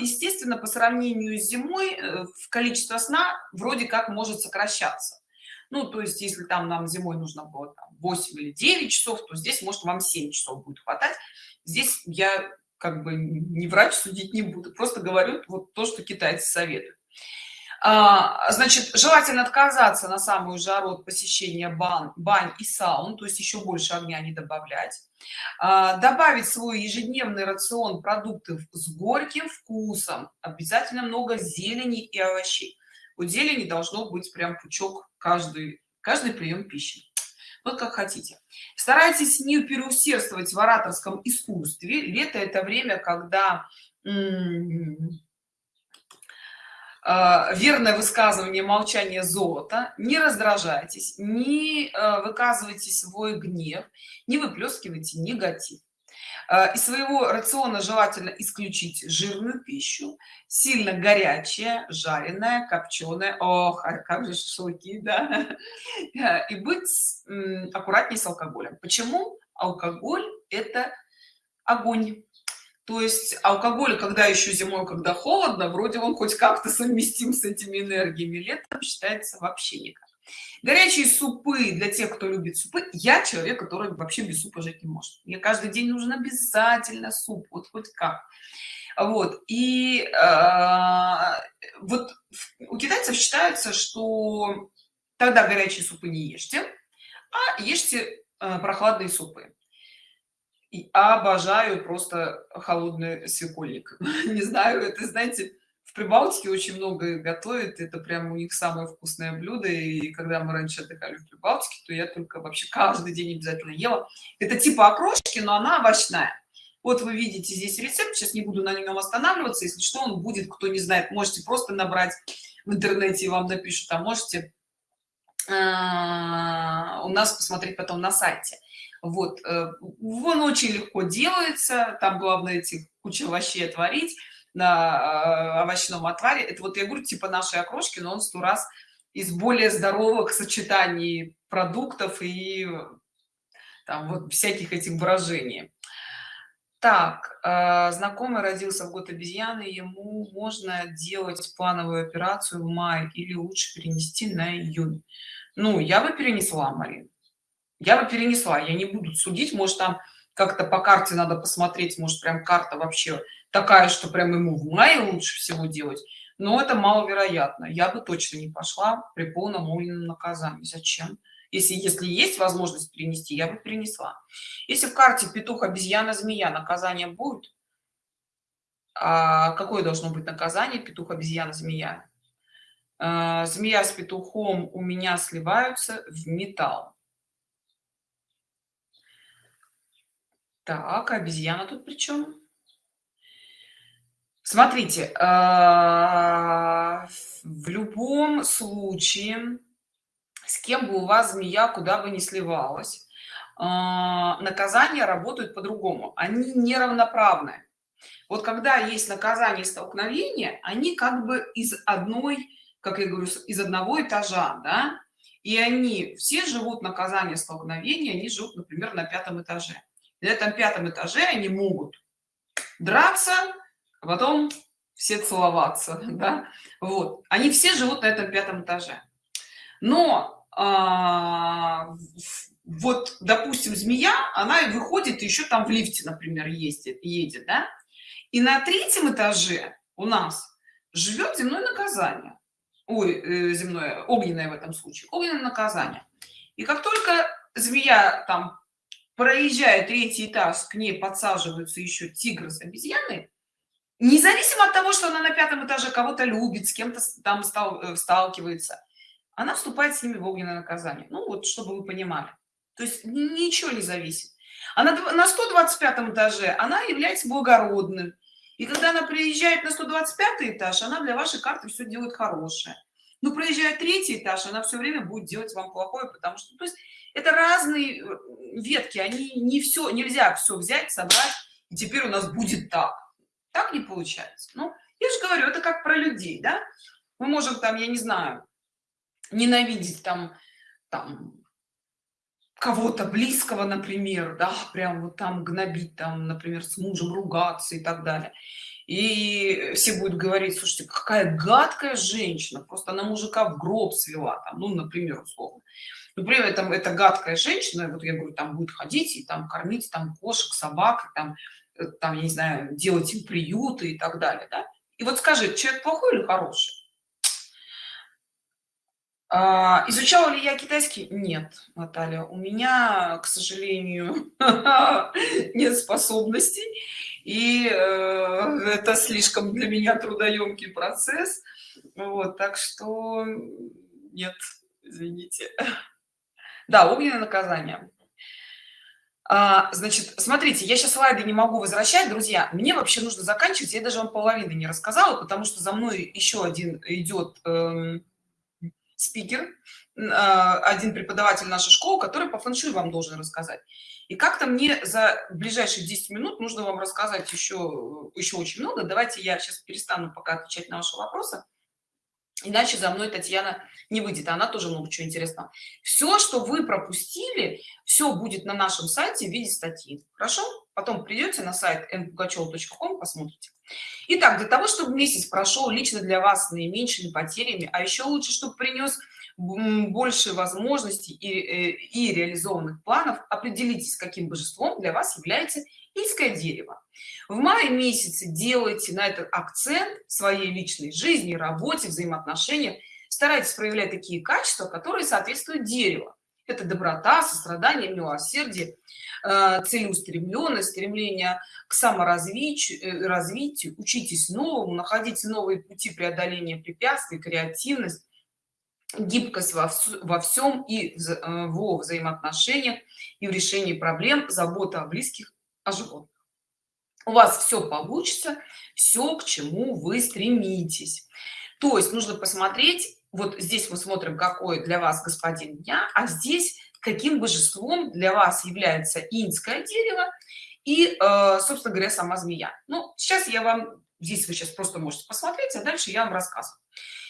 естественно по сравнению с зимой э, количество сна вроде как может сокращаться. Ну то есть если там нам зимой нужно было там, 8 или 9 часов то здесь может вам 7 часов будет хватать. Здесь я как бы не врач судить не буду просто говорю вот то что китайцы советуют. А, значит желательно отказаться на самую жару от посещения бан бань и саун то есть еще больше огня не добавлять а, добавить свой ежедневный рацион продуктов с горьким вкусом обязательно много зелени и овощей. У зелени должно быть прям пучок каждый каждый прием пищи. Вот как хотите. Старайтесь не переусердствовать в ораторском искусстве. Лето это время когда верное высказывание молчание золота. Не раздражайтесь не а, выказывайте свой гнев не выплескивайте негатив. А, из своего рациона желательно исключить жирную пищу сильно горячая жареная копченая. Ох а как же шашлыки да? И быть аккуратнее с алкоголем. Почему алкоголь это огонь то есть алкоголь когда еще зимой когда холодно вроде он хоть как-то совместим с этими энергиями. Летом считается вообще никак. Горячие супы для тех кто любит супы. Я человек который вообще без супа жить не может. Мне каждый день нужен обязательно суп вот хоть как. Вот и э, вот у китайцев считается что тогда горячие супы не ешьте а ешьте э, прохладные супы и обожаю просто холодный свекольник не знаю это знаете в прибалтике очень много готовят это прямо у них самое вкусное блюдо и когда мы раньше отдыхали в прибалтике то я только вообще каждый день обязательно ела. Это типа окрошки но она овощная. Вот вы видите здесь рецепт сейчас не буду на нем останавливаться если что он будет кто не знает можете просто набрать в интернете и вам напишут а можете а, у нас посмотреть потом на сайте вот э, он очень легко делается там главное эти куча овощей отварить на э, овощном отваре. Это вот я говорю типа нашей окрошки но он сто раз из более здоровых сочетаний продуктов и там вот всяких этих выражений так э, знакомый родился в год обезьяны ему можно делать плановую операцию в мае или лучше перенести на июнь. Ну я бы перенесла марин я бы перенесла я не буду судить может там как-то по карте надо посмотреть может прям карта вообще такая что прям ему в мае лучше всего делать. Но это маловероятно. Я бы точно не пошла при полном огненном наказании. Зачем? Если если есть возможность перенести я бы перенесла. Если в карте петух обезьяна змея наказание будет? А какое должно быть наказание? Петух обезьяна змея? А, змея с петухом у меня сливаются в металл Так, обезьяна тут при чем? Смотрите, а, в любом случае, с кем бы у вас змея куда бы ни сливалась, а, наказания работают по-другому. Они неравноправны. Вот когда есть наказание столкновения, они как бы из одной, как я говорю, из одного этажа, да, и они все живут наказание столкновения, они живут, например, на пятом этаже на этом пятом этаже они могут драться а потом все целоваться да? вот они все живут на этом пятом этаже но а, вот допустим змея она выходит еще там в лифте например ездит едет да? и на третьем этаже у нас живет земное наказание ой э, земное огненное в этом случае огненное наказание и как только змея там проезжая третий этаж к ней подсаживаются еще тигры с обезьяной независимо от того что она на пятом этаже кого-то любит с кем-то там стал, э, сталкивается она вступает с ними в огненное наказание. Ну вот чтобы вы понимали. То есть ничего не зависит. Она на 125 этаже она является благородным. И когда она приезжает на 125 этаж она для вашей карты все делает хорошее. Но проезжая третий этаж она все время будет делать вам плохое потому что то есть это разные э, ветки они не все нельзя все взять собрать и теперь у нас будет так. Так не получается. Ну я же говорю это как про людей да? Мы можем там я не знаю ненавидеть там там кого-то близкого например да прям вот там гнобить там например с мужем ругаться и так далее. И все будут говорить слушайте какая гадкая женщина просто она мужика в гроб свела там ну например условно но при этом эта гадкая женщина вот я говорю там будет ходить и там кормить там кошек собак там Э, там, я не знаю, делать им приюты и так далее, да? И вот скажи, человек плохой или хороший? А, изучала ли я китайский? Нет, Наталья, у меня, к сожалению, нет способностей, и э, это слишком для меня трудоемкий процесс, вот, так что нет, извините. Да, огненное наказание. А, значит, смотрите, я сейчас слайды не могу возвращать, друзья. Мне вообще нужно заканчивать. Я даже вам половины не рассказала, потому что за мной еще один идет эм, спикер, э, один преподаватель нашей школы, который по фэншуй вам должен рассказать. И как-то мне за ближайшие 10 минут нужно вам рассказать еще, еще очень много. Давайте я сейчас перестану пока отвечать на ваши вопросы иначе за мной татьяна не выйдет она тоже много чего интересного. Все что вы пропустили все будет на нашем сайте в виде статьи. Хорошо? Потом придете на сайт npugacheva.com посмотрите. Итак, для того чтобы месяц прошел лично для вас с наименьшими потерями а еще лучше чтобы принес больше возможностей и, э, и реализованных планов определитесь каким божеством для вас является Ильское дерево. В мае месяце делайте на этот акцент в своей личной жизни, работе, взаимоотношениях. Старайтесь проявлять такие качества, которые соответствуют дереву. Это доброта, сострадание, милосердие, э, целеустремленность, стремление к саморазвитию, э, развитию, учитесь новому, находите новые пути преодоления препятствий, креативность, гибкость во, во всем и э, во взаимоотношениях и в решении проблем, забота о близких о животных. У вас все получится, все, к чему вы стремитесь. То есть нужно посмотреть, вот здесь мы смотрим, какой для вас господин дня, а здесь каким божеством для вас является инское дерево и, э, собственно говоря, сама змея. Ну, сейчас я вам, здесь вы сейчас просто можете посмотреть, а дальше я вам рассказываю.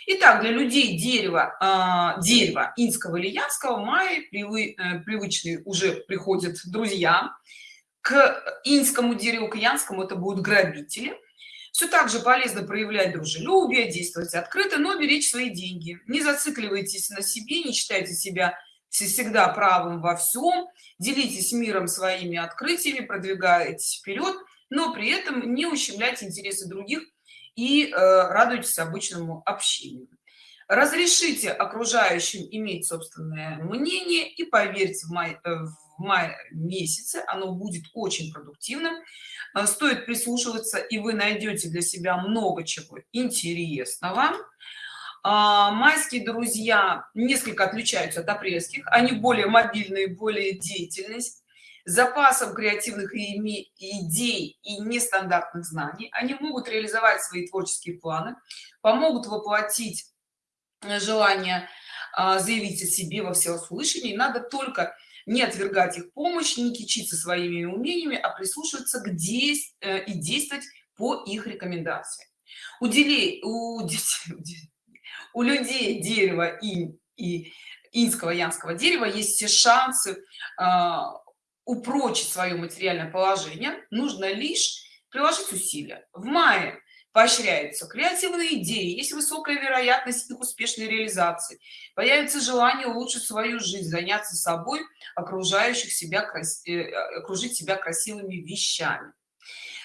Итак, для людей дерева, э, дерева инского или янского в мае привы, э, привычные уже приходят друзья, к инскому дереву к янскому это будут грабители. Все так же полезно проявлять дружелюбие действовать открыто но беречь свои деньги. Не зацикливайтесь на себе не считайте себя всегда правым во всем делитесь миром своими открытиями продвигаетесь вперед но при этом не ущемляйте интересы других и э, радуйтесь обычному общению. Разрешите окружающим иметь собственное мнение и поверьте в, май, э, в в мае месяце оно будет очень продуктивным. А, стоит прислушиваться и вы найдете для себя много чего интересного. А, майские друзья несколько отличаются от апрельских они более мобильные более деятельность. Запасом креативных идей и нестандартных знаний. Они могут реализовать свои творческие планы помогут воплотить желание а, заявить о себе во всеуслышании надо только не отвергать их помощь не кичиться своими умениями а прислушиваться к действ э, и действовать по их рекомендациям. Удели у, у людей дерева и и инского янского дерева есть все шансы э, упрочить свое материальное положение. Нужно лишь приложить усилия. В мае поощряются креативные идеи есть высокая вероятность их успешной реализации. Появится желание улучшить свою жизнь заняться собой окружающих себя крас... Э, окружить себя красивыми вещами.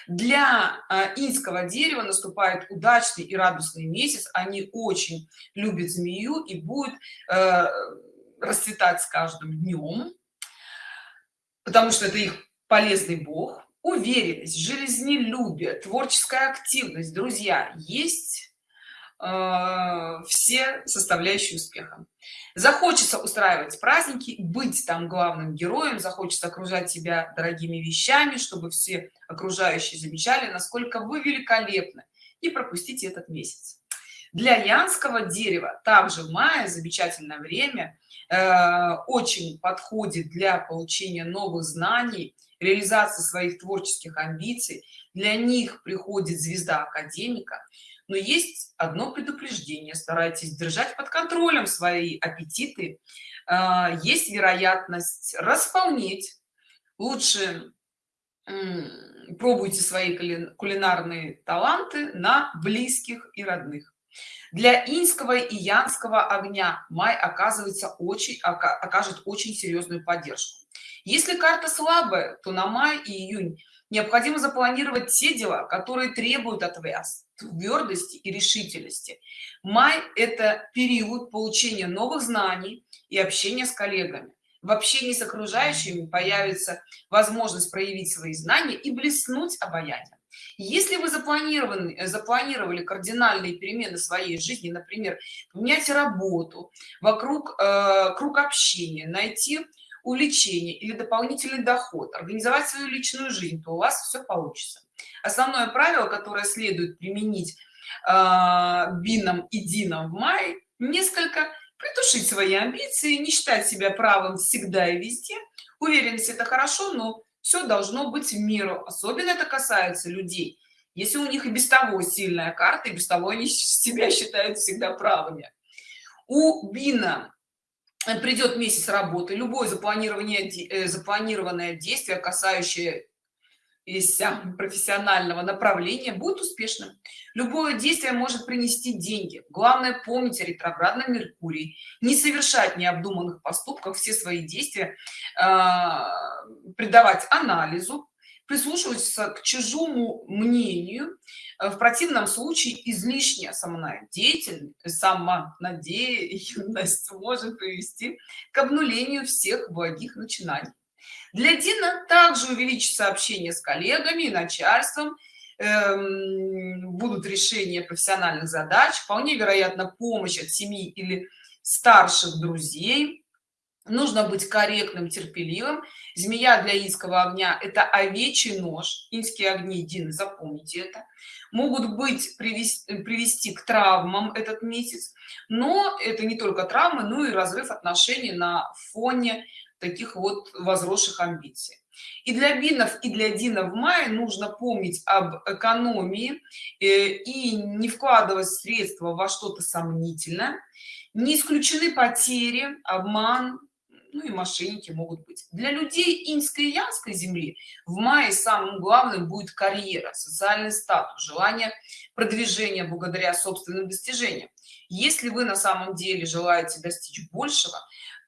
Для э, инского дерева наступает удачный и радостный месяц. Они очень любят змею и будет э, расцветать с каждым днем потому что это их полезный бог уверенность жизнелюбие творческая активность друзья есть э, все составляющие успеха. Захочется устраивать праздники быть там главным героем захочется окружать себя дорогими вещами чтобы все окружающие замечали насколько вы великолепны и пропустите этот месяц. Для янского дерева также в мае замечательное время э, очень подходит для получения новых знаний реализации своих творческих амбиций. Для них приходит звезда академика. Но есть одно предупреждение. Старайтесь держать под контролем свои аппетиты. А, есть вероятность располнеть. Лучше пробуйте свои кулинарные таланты на близких и родных. Для инского и янского огня май оказывается очень окажет очень серьезную поддержку если карта слабая то на май и июнь необходимо запланировать те дела которые требуют от вас твердости и решительности. Май это период получения новых знаний и общения с коллегами. В общении с окружающими появится возможность проявить свои знания и блеснуть обаянием. Если вы запланированы запланировали кардинальные перемены своей жизни например менять работу вокруг э, круг общения найти увлечение или дополнительный доход организовать свою личную жизнь то у вас все получится. Основное правило которое следует применить э, бином и дином в мае несколько притушить свои амбиции не считать себя правым всегда и везде. Уверенность это хорошо но все должно быть в меру. Особенно это касается людей. Если у них и без того сильная карта и без того они себя считают всегда правыми. У бина придет месяц работы любое запланирование э, запланированное действие касающее профессионального направления будет успешным любое действие может принести деньги. Главное помнить о ретроградном меркурий не совершать необдуманных поступков все свои действия э, придавать анализу прислушиваться к чужому мнению в противном случае излишняя самонадеятельность самонадеянность может привести к обнулению всех благих начинаний. Для дина также увеличится общение с коллегами и начальством эм, будут решения профессиональных задач вполне вероятно помощь от семьи или старших друзей нужно быть корректным терпеливым. Змея для инского огня это овечий нож. Инские огни дин запомните это. Могут быть привести, привести к травмам этот месяц но это не только травмы но и разрыв отношений на фоне таких вот возросших амбиций. И для бинов и для дина в мае нужно помнить об экономии э, и не вкладывать средства во что-то сомнительное. Не исключены потери обман ну и мошенники могут быть. Для людей инской и янской земли в мае самым главным будет карьера социальный статус желание продвижения благодаря собственным достижениям. Если вы на самом деле желаете достичь большего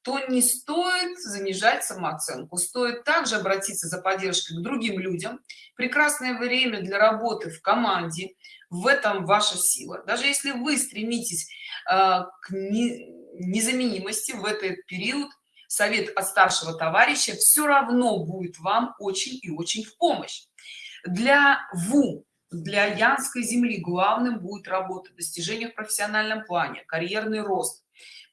то не стоит занижать самооценку. Стоит также обратиться за поддержкой к другим людям. Прекрасное время для работы в команде. В этом ваша сила. Даже если вы стремитесь э, к незаменимости в этот период совет от старшего товарища все равно будет вам очень и очень в помощь. Для ву для янской земли главным будет работа достижения в профессиональном плане карьерный рост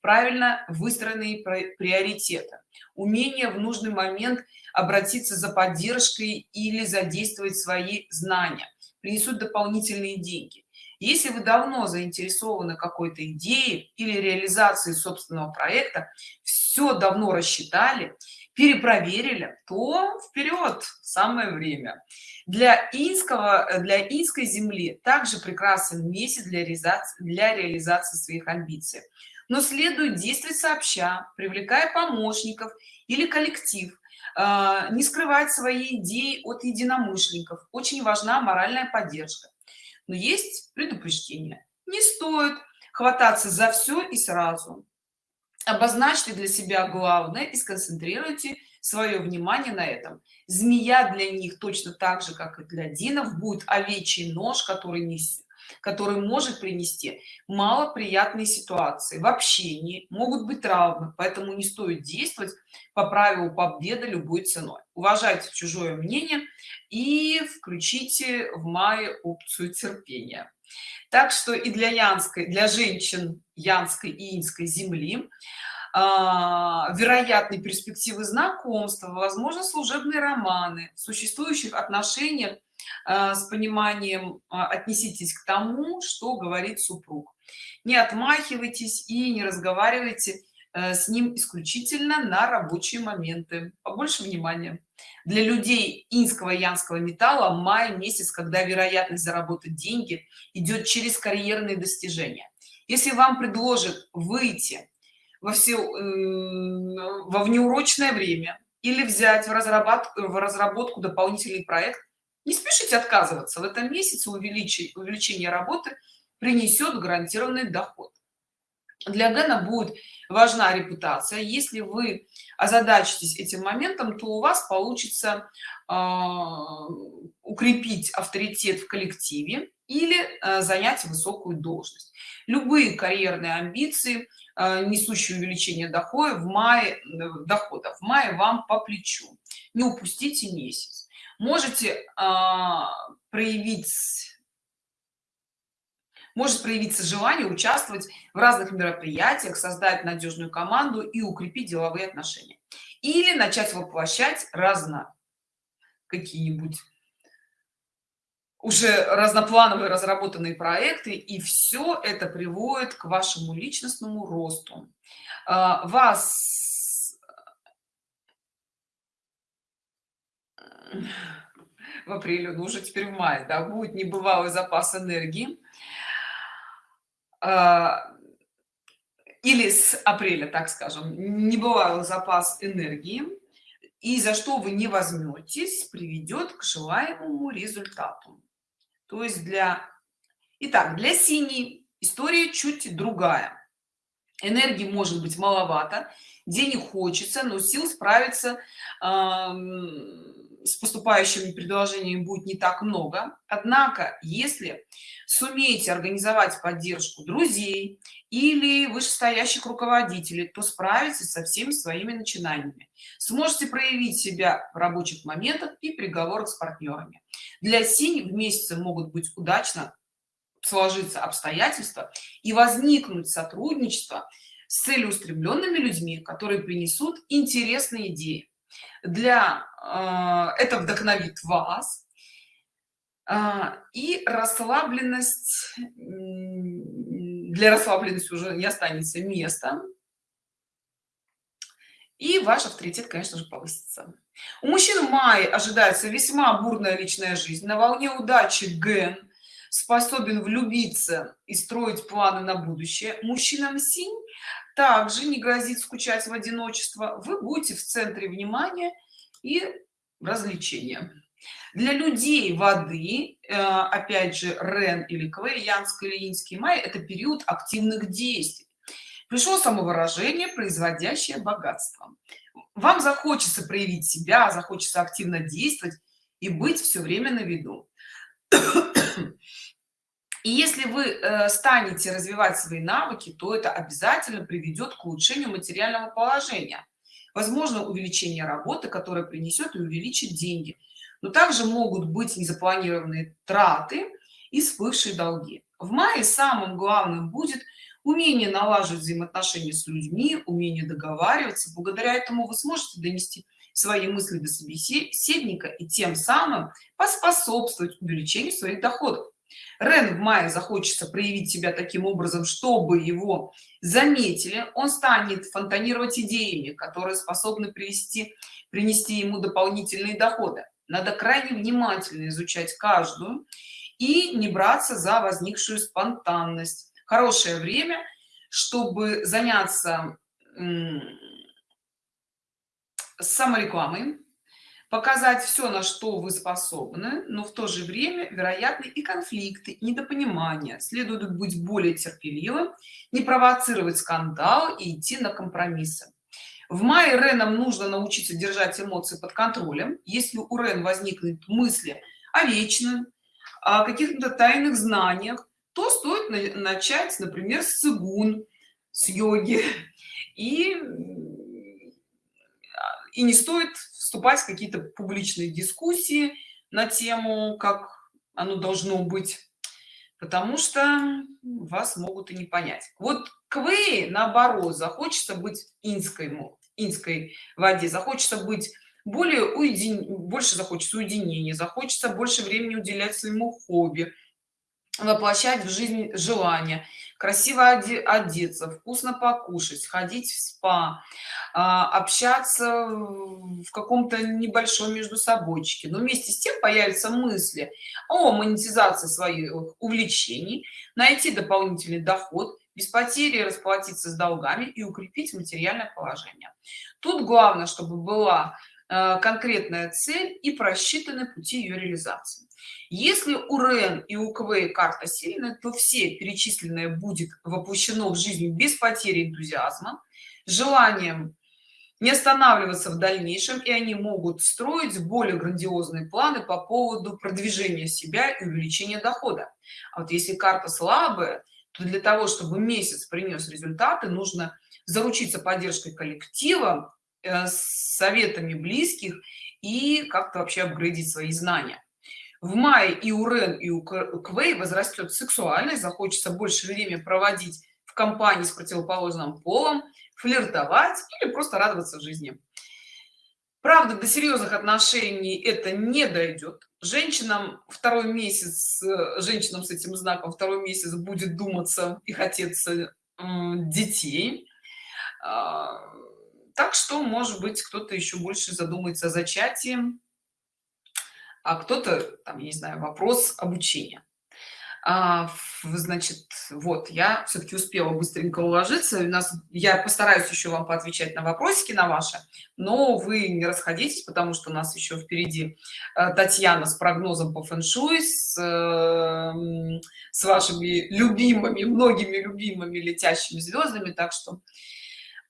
правильно выстроенные приоритеты умение в нужный момент обратиться за поддержкой или задействовать свои знания принесут дополнительные деньги если вы давно заинтересованы какой-то идеей или реализации собственного проекта все давно рассчитали перепроверили то вперед самое время. Для инского для инской земли также прекрасен месяц для реализации для реализации своих амбиций. Но следует действовать сообща привлекая помощников или коллектив а, не скрывать свои идеи от единомышленников. Очень важна моральная поддержка но есть предупреждение. Не стоит хвататься за все и сразу. Обозначьте для себя главное и сконцентрируйте свое внимание на этом. Змея для них точно так же как и для динов будет овечий нож который не который может принести малоприятные ситуации в общении могут быть травмы поэтому не стоит действовать по правилу победы любой ценой. Уважайте чужое мнение и включите в мае опцию терпения. Так что и для янской для женщин янской и инской земли а, вероятные перспективы знакомства возможно служебные романы в существующих отношениях с пониманием а, отнеситесь к тому что говорит супруг. Не отмахивайтесь и не разговаривайте э, с ним исключительно на рабочие моменты. Побольше внимания для людей инского янского металла май месяц когда вероятность заработать деньги идет через карьерные достижения. Если вам предложат выйти во все во внеурочное время или взять в разработку в разработку дополнительный проект не спешите отказываться. В этом месяце увеличить увеличение работы принесет гарантированный доход. Для гена будет важна репутация. Если вы озадачитесь этим моментом то у вас получится э, укрепить авторитет в коллективе или э, занять высокую должность. Любые карьерные амбиции Э, несущий увеличение дохода в мае э, доходов в мае вам по плечу. Не упустите месяц можете а, проявить может проявиться желание участвовать в разных мероприятиях создать надежную команду и укрепить деловые отношения. Или начать воплощать разно какие-нибудь уже разноплановые разработанные проекты и все это приводит к вашему личностному росту. А, вас в апреле ну уже теперь в мае да, будет небывалый запас энергии. А, или с апреля так скажем небывалый запас энергии. И за что вы не возьметесь приведет к желаемому результату. То есть для Итак, для синей история чуть другая. Энергии может быть маловато денег хочется но сил справиться с поступающими предложениями будет не так много. Однако если сумеете организовать поддержку друзей или вышестоящих руководителей то справитесь со всеми своими начинаниями. Сможете проявить себя в рабочих моментах и переговорах с партнерами. Для синих в месяце могут быть удачно сложиться обстоятельства и возникнуть сотрудничество с целеустремленными людьми которые принесут интересные идеи для э, это вдохновит вас. Э, и расслабленность для расслабленности уже не останется места. И ваш авторитет конечно же повысится. У мужчин в мае ожидается весьма бурная личная жизнь. На волне удачи ген способен влюбиться и строить планы на будущее. Мужчинам синь также не грозит скучать в одиночество вы будете в центре внимания и развлечения. Для людей воды э, опять же рен или квей или инский май это период активных действий. Пришло самовыражение производящее богатство. Вам захочется проявить себя захочется активно действовать и быть все время на виду и если вы э, станете развивать свои навыки то это обязательно приведет к улучшению материального положения. Возможно увеличение работы которая принесет и увеличит деньги. Но также могут быть незапланированные траты и всплывшие долги. В мае самым главным будет умение налаживать взаимоотношения с людьми умение договариваться. Благодаря этому вы сможете донести свои мысли до собеседника и тем самым поспособствовать увеличению своих доходов Рен в мае захочется проявить себя таким образом, чтобы его заметили, он станет фонтанировать идеями, которые способны привести, принести ему дополнительные доходы. Надо крайне внимательно изучать каждую и не браться за возникшую спонтанность. Хорошее время, чтобы заняться саморекламой, показать все на что вы способны но в то же время вероятны и конфликты и недопонимания. Следует быть более терпеливым не провоцировать скандал и идти на компромиссы. В мае ренам нужно научиться держать эмоции под контролем. Если у рен возникнут мысли о вечном о каких-то тайных знаниях то стоит начать например с цигун с йоги. И и не стоит вступать в какие-то публичные дискуссии на тему как оно должно быть потому что вас могут и не понять. Вот квей наоборот захочется быть инской инской воде захочется быть более уедин больше захочется уединения захочется больше времени уделять своему хобби воплощать в жизнь желания красиво одеться вкусно покушать ходить в спа а, общаться в каком-то небольшом между собойчике. Но вместе с тем появятся мысли о монетизации своих увлечений найти дополнительный доход без потери расплатиться с долгами и укрепить материальное положение. Тут главное чтобы была конкретная цель и просчитаны пути ее реализации. Если у рен и у кв карта сильная то все перечисленное будет воплощено в жизнь без потери энтузиазма желанием не останавливаться в дальнейшем и они могут строить более грандиозные планы по поводу продвижения себя и увеличения дохода. А вот если карта слабая то для того чтобы месяц принес результаты нужно заручиться поддержкой коллектива э, советами близких и как-то вообще апгрейдить свои знания. В мае и у рен и у квей возрастет сексуальность захочется больше время проводить в компании с противоположным полом флиртовать или просто радоваться жизни. Правда до серьезных отношений это не дойдет. Женщинам второй месяц женщинам с этим знаком второй месяц будет думаться и хотеться детей. А, так что может быть кто-то еще больше задумается о зачатии а кто-то там я не знаю вопрос обучения. А, значит вот я все-таки успела быстренько уложиться. У нас я постараюсь еще вам поотвечать на вопросики на ваши но вы не расходитесь потому что у нас еще впереди э, татьяна с прогнозом по фэн-шуй с, эм, с вашими любимыми многими любимыми летящими звездами так что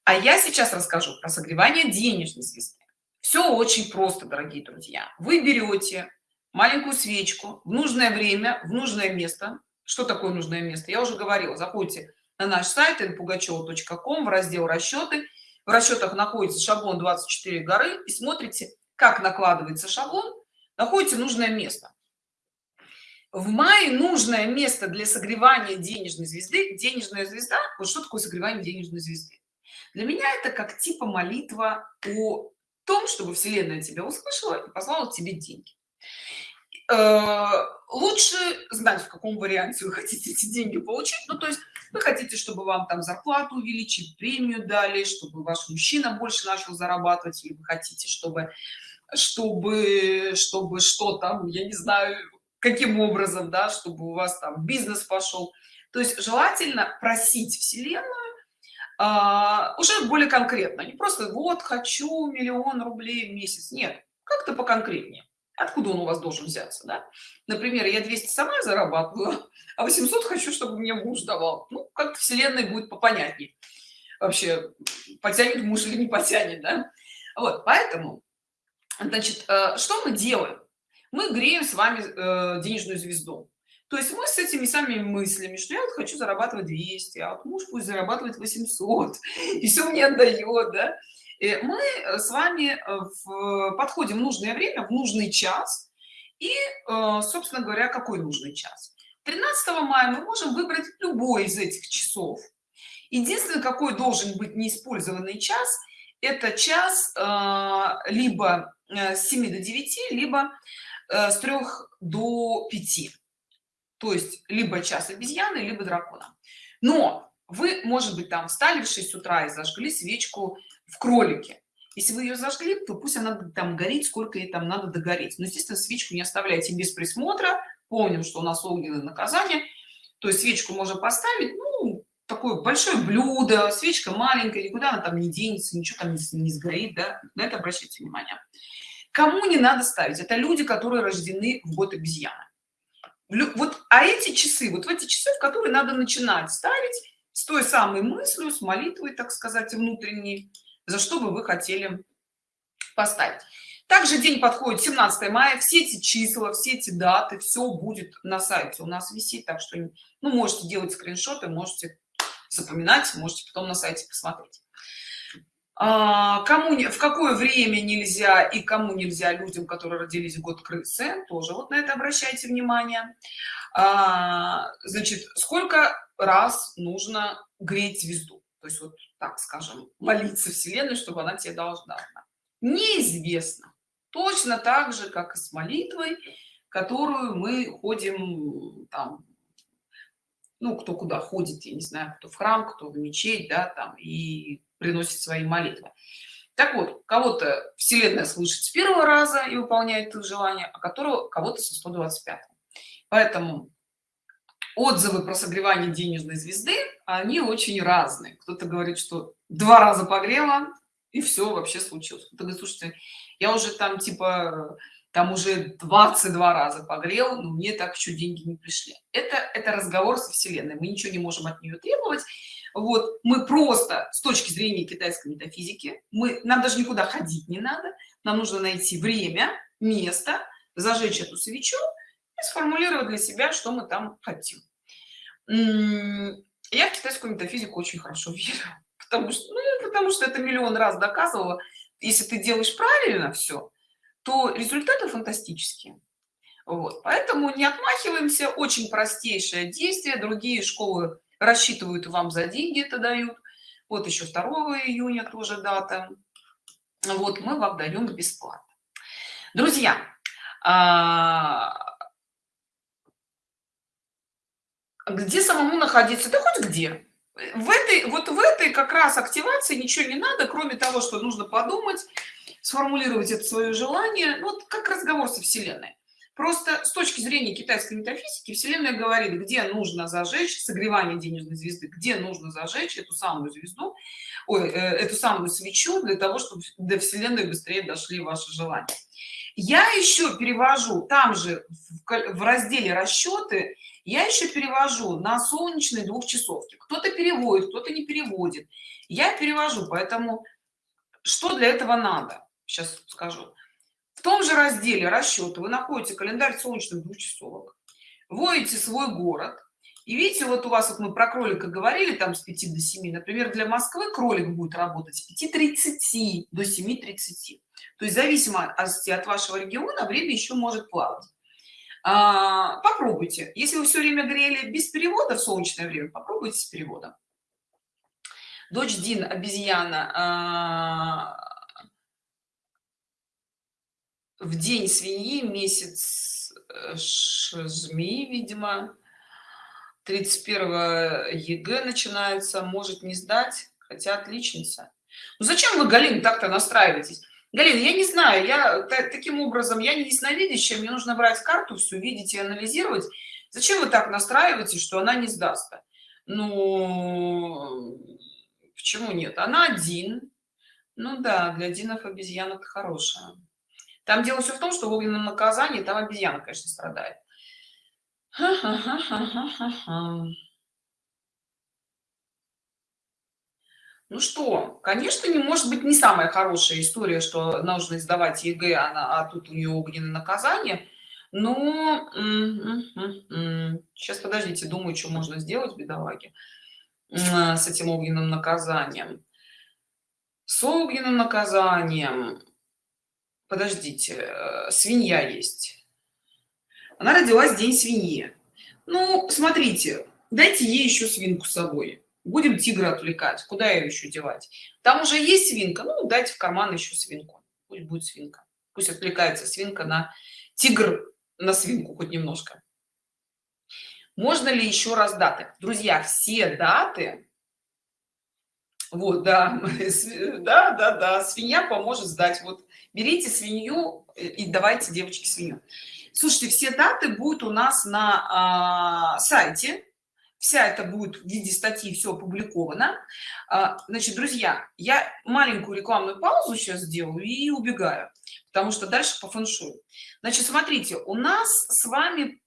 а я сейчас расскажу про согревание денежной звезды. Все очень просто дорогие друзья. Вы берете маленькую свечку в нужное время в нужное место. Что такое нужное место? Я уже говорила. Заходите на наш сайт npugacheva.com в раздел расчеты в расчетах находится шаблон 24 горы и смотрите как накладывается шаблон. Находите нужное место. В мае нужное место для согревания денежной звезды. Денежная звезда? Вот что такое согревание денежной звезды для меня это как типа молитва о том чтобы вселенная тебя услышала и послала тебе деньги. Э, лучше знать в каком варианте вы хотите эти деньги получить. Ну то есть вы хотите чтобы вам там зарплату увеличить премию дали чтобы ваш мужчина больше начал зарабатывать или вы хотите чтобы чтобы чтобы что там я не знаю каким образом да чтобы у вас там бизнес пошел. То есть желательно просить вселенную а, уже более конкретно. Не просто вот хочу миллион рублей в месяц нет как-то поконкретнее. Откуда он у вас должен взяться да? например я 200 сама зарабатываю а 800 хочу чтобы мне муж давал. Ну как вселенной будет попонятнее. Вообще потянет муж или не потянет да? вот поэтому значит э, что мы делаем? Мы греем с вами э, денежную звезду то есть мы с этими самыми мыслями что я вот хочу зарабатывать 200 а вот муж пусть зарабатывает 800 и все мне отдает да? Э, мы э, с вами э, подходим в нужное время в нужный час и собственно говоря какой нужный час? 13 мая мы можем выбрать любой из этих часов. Единственное какой должен быть неиспользованный час это час либо с 7 до 9 либо с 3 до 5 то есть либо час обезьяны либо дракона. Но вы может быть там встали в 6 утра и зажгли свечку в кролике. Если вы ее зажгли то пусть она там горит сколько ей там надо догореть. Но естественно свечку не оставляйте без присмотра. Помним что у нас огненное наказание то есть свечку можно поставить ну такое большое блюдо свечка маленькая никуда она там не денется ничего там не, не сгорит да. На это обращайте внимание. Кому не надо ставить? Это люди которые рождены в год обезьяны вот а эти часы вот в эти часы в которые надо начинать ставить с той самой мыслью с молитвой так сказать внутренней за что бы вы хотели поставить. Также день подходит 17 мая все эти числа все эти даты все будет на сайте у нас висит так что ну можете делать скриншоты можете запоминать можете потом на сайте посмотреть кому не в какое время нельзя и кому нельзя людям которые родились в год крысы тоже вот на это обращайте внимание. А, значит сколько раз нужно греть звезду? То есть вот так скажем молиться вселенной чтобы она тебе должна неизвестно. Точно так же как и с молитвой которую мы ходим там ну кто куда ходит я не знаю кто в храм кто в мечеть да там и приносит свои молитвы. Так вот кого-то вселенная слышит с первого раза и выполняет их желание а которого кого-то со 125 поэтому отзывы про согревание денежной звезды они очень разные. Кто-то говорит что два раза погрела и все вообще случилось. Кто-то говорит слушайте я уже там типа там уже 22 раза погрел но мне так еще деньги не пришли это это разговор со вселенной. Мы ничего не можем от нее требовать вот мы просто с точки зрения китайской метафизики мы нам даже никуда ходить не надо нам нужно найти время место зажечь эту свечу и сформулировать для себя что мы там хотим. Я в китайскую метафизику очень хорошо верю потому что ну, потому что это миллион раз доказывала если ты делаешь правильно все то результаты фантастические. Вот поэтому не отмахиваемся очень простейшее действие другие школы рассчитывают вам за деньги это дают. Вот еще 2 июня тоже дата. Вот мы вам даем бесплатно. Друзья а... где самому находиться? Да хоть где. В этой вот в этой как раз активации ничего не надо кроме того что нужно подумать сформулировать это свое желание. Ну, вот как разговор со вселенной Просто с точки зрения китайской метафизики Вселенная говорит, где нужно зажечь согревание денежной звезды, где нужно зажечь эту самую звезду, ой, э, эту самую свечу для того, чтобы до Вселенной быстрее дошли ваши желания. Я еще перевожу, там же в, разделе расчеты, я еще перевожу на солнечные двухчасовки. Кто-то переводит, кто-то не переводит. Я перевожу, поэтому что для этого надо? Сейчас скажу в том же разделе расчеты вы находите календарь солнечных двухчасовок вводите свой город и видите вот у вас вот мы про кролика говорили там с 5 до 7 например для москвы кролик будет работать с 5:30 до 7:30 то есть зависимо от вашего региона время еще может плавать. А, попробуйте. Если вы все время грели без перевода в солнечное время попробуйте с переводом. Дочь дин обезьяна а, в день свиньи месяц э, жми видимо. 31 егэ начинается может не сдать хотя отличница. Ну зачем вы галин так-то настраиваетесь? Галин я не знаю я таким образом я не ясновидящая мне нужно брать карту все видеть и анализировать. Зачем вы так настраиваете что она не сдаст ну почему нет? Она один. Ну да для динов обезьяна хорошая там дело все в том, что в огненном наказании там обезьяна, конечно, страдает. Ну что, конечно, не может быть не самая хорошая история, что нужно сдавать ЕГЭ, а, а тут у нее огненное наказание. Но сейчас подождите, думаю, что можно сделать, бедолаги, с этим огненным наказанием. С огненным наказанием подождите э, свинья есть. Она родилась день свиньи. Ну смотрите дайте ей еще свинку с собой. Будем тигра отвлекать куда ее еще девать? Там уже есть свинка ну дайте в карман еще свинку. Пусть будет свинка. Пусть отвлекается свинка на тигр на свинку хоть немножко. Можно ли еще раз даты? Друзья все даты вот да да да да свинья поможет сдать. Вот берите свинью и давайте девочки свинью. Слушайте все даты будут у нас на а, сайте. Вся это будет в виде статьи все опубликовано. А, значит друзья я маленькую рекламную паузу сейчас сделаю и убегаю потому что дальше по фэншую. Значит смотрите у нас с вами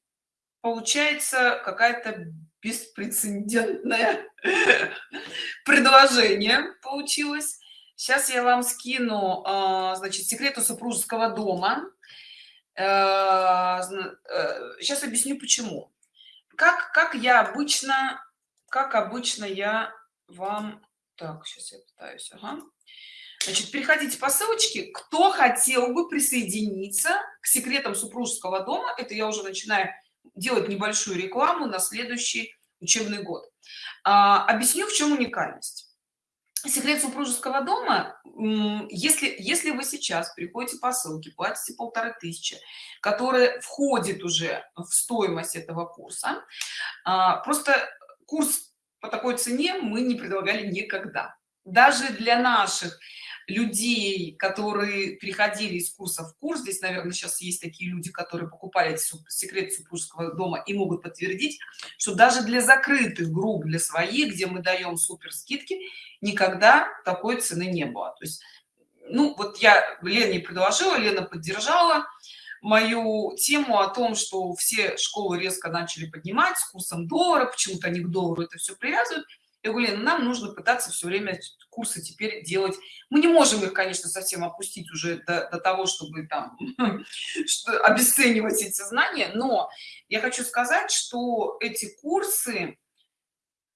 получается какая-то беспрецедентное предложение получилось сейчас я вам скину а, значит секрету супружеского дома. Сейчас объясню почему. Как как я обычно как обычно я вам так сейчас я пытаюсь ага. значит переходите по ссылочке. Кто хотел бы присоединиться к секретам супружеского дома? Это я уже начинаю делать небольшую рекламу на следующий учебный год. А, объясню в чем уникальность секрет супружеского дома если если вы сейчас приходите по ссылке платите полторы тысячи которая входит уже в стоимость этого курса а, просто курс по такой цене мы не предлагали никогда. Даже для наших людей которые приходили из курса в курс. Здесь наверное сейчас есть такие люди которые покупали секрет супружеского дома и могут подтвердить что даже для закрытых групп для своих где мы даем супер скидки никогда такой цены не было. То есть ну вот я лене предложила лена поддержала мою тему о том что все школы резко начали поднимать с курсом доллара почему-то они к доллару это все привязывают я говорю, нам нужно пытаться все время курсы теперь делать. Мы не можем их, конечно, совсем опустить уже до, до того, чтобы там что, обесценивать эти знания, но я хочу сказать, что эти курсы,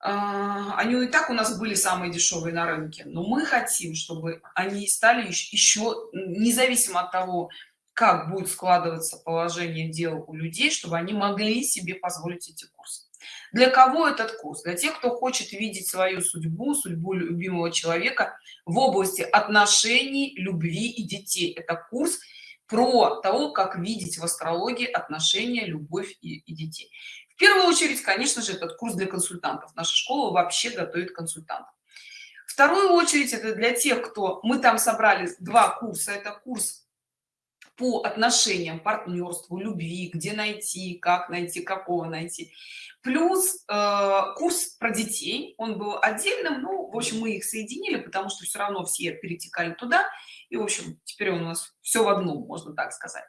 а, они и так у нас были самые дешевые на рынке, но мы хотим, чтобы они стали еще, независимо от того, как будет складываться положение дел у людей, чтобы они могли себе позволить эти курсы. Для кого этот курс? Для тех, кто хочет видеть свою судьбу, судьбу любимого человека в области отношений, любви и детей. Это курс про того, как видеть в астрологии отношения, любовь и, и детей. В первую очередь, конечно же, этот курс для консультантов. Наша школа вообще готовит консультантов. Вторую очередь это для тех, кто... Мы там собрали два курса. Это курс по отношениям, партнерству, любви, где найти, как найти, какого найти плюс э, курс про детей он был отдельным ну в общем мы их соединили потому что все равно все перетекали туда и в общем теперь у нас все в одном можно так сказать.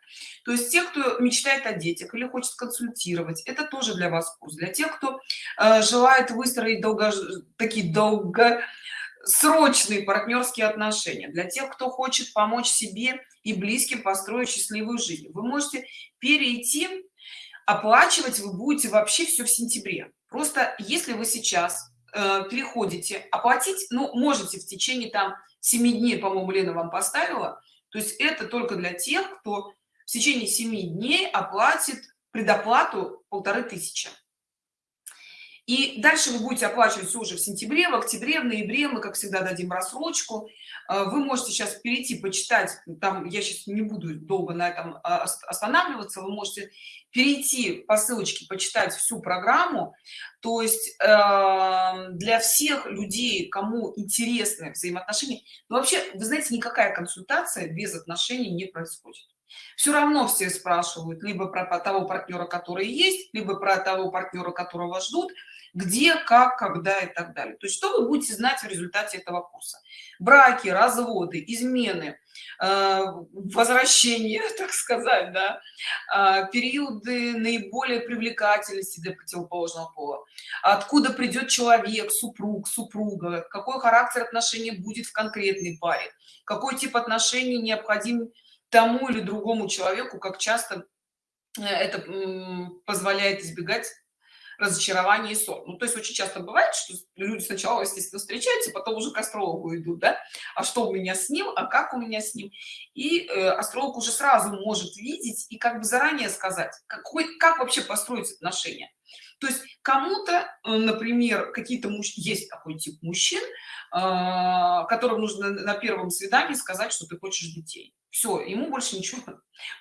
То есть те кто мечтает о детях или хочет консультировать это тоже для вас курс. Для тех кто э, желает выстроить долго такие долго срочные партнерские отношения для тех кто хочет помочь себе и близким построить счастливую жизнь вы можете перейти оплачивать вы будете вообще все в сентябре. Просто если вы сейчас э, переходите оплатить ну можете в течение там 7 дней по моему лена вам поставила. То есть это только для тех кто в течение 7 дней оплатит предоплату полторы тысячи и дальше вы будете оплачивать уже в сентябре в октябре в ноябре. Мы как всегда дадим рассрочку. Э, вы можете сейчас перейти почитать. Там я сейчас не буду долго на этом а, останавливаться. Вы можете перейти по ссылочке почитать всю программу. То есть э, для всех людей кому интересны взаимоотношения но вообще вы знаете никакая консультация без отношений не происходит. Все равно все спрашивают либо про того партнера который есть либо про того партнера которого ждут где как когда и так далее. То есть что вы будете знать в результате этого курса? Браки разводы измены э, возвращение так сказать да э, периоды наиболее привлекательности для противоположного пола. Откуда придет человек супруг супруга? Какой характер отношений будет в конкретной паре? Какой тип отношений необходим тому или другому человеку как часто э, это позволяет избегать разочарование и сон. Ну то есть очень часто бывает что люди сначала естественно встречаются потом уже к астрологу идут да а что у меня с ним а как у меня с ним. И э, астролог уже сразу может видеть и как бы заранее сказать какой как вообще построить отношения. То есть кому-то э, например какие-то муж есть такой тип мужчин э, которым нужно на первом свидании сказать что ты хочешь детей. Все ему больше ничего.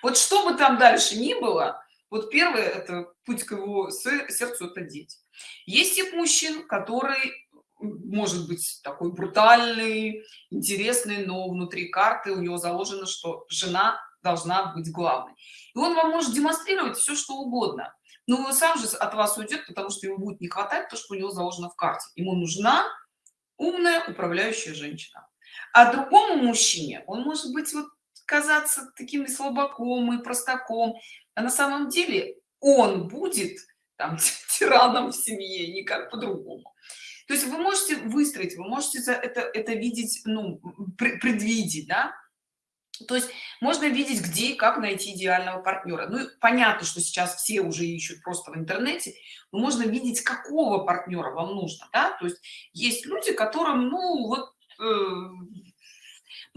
Вот что бы там дальше ни было вот первое это путь к его сердцу это дети. Есть тип мужчин который может быть такой брутальный интересный но внутри карты у него заложено что жена должна быть главной. И он вам может демонстрировать все что угодно. Но он сам же от вас уйдет потому что ему будет не хватать то что у него заложено в карте. Ему нужна умная управляющая женщина. А другому мужчине он может быть вот казаться таким слабаком и простаком а на самом деле он будет там тираном в семье никак по-другому. То есть вы можете выстроить вы можете это это видеть ну предвидеть да? То есть можно видеть где и как найти идеального партнера ну понятно что сейчас все уже ищут просто в интернете но можно видеть какого партнера вам нужно да? то есть есть люди которым ну вот э,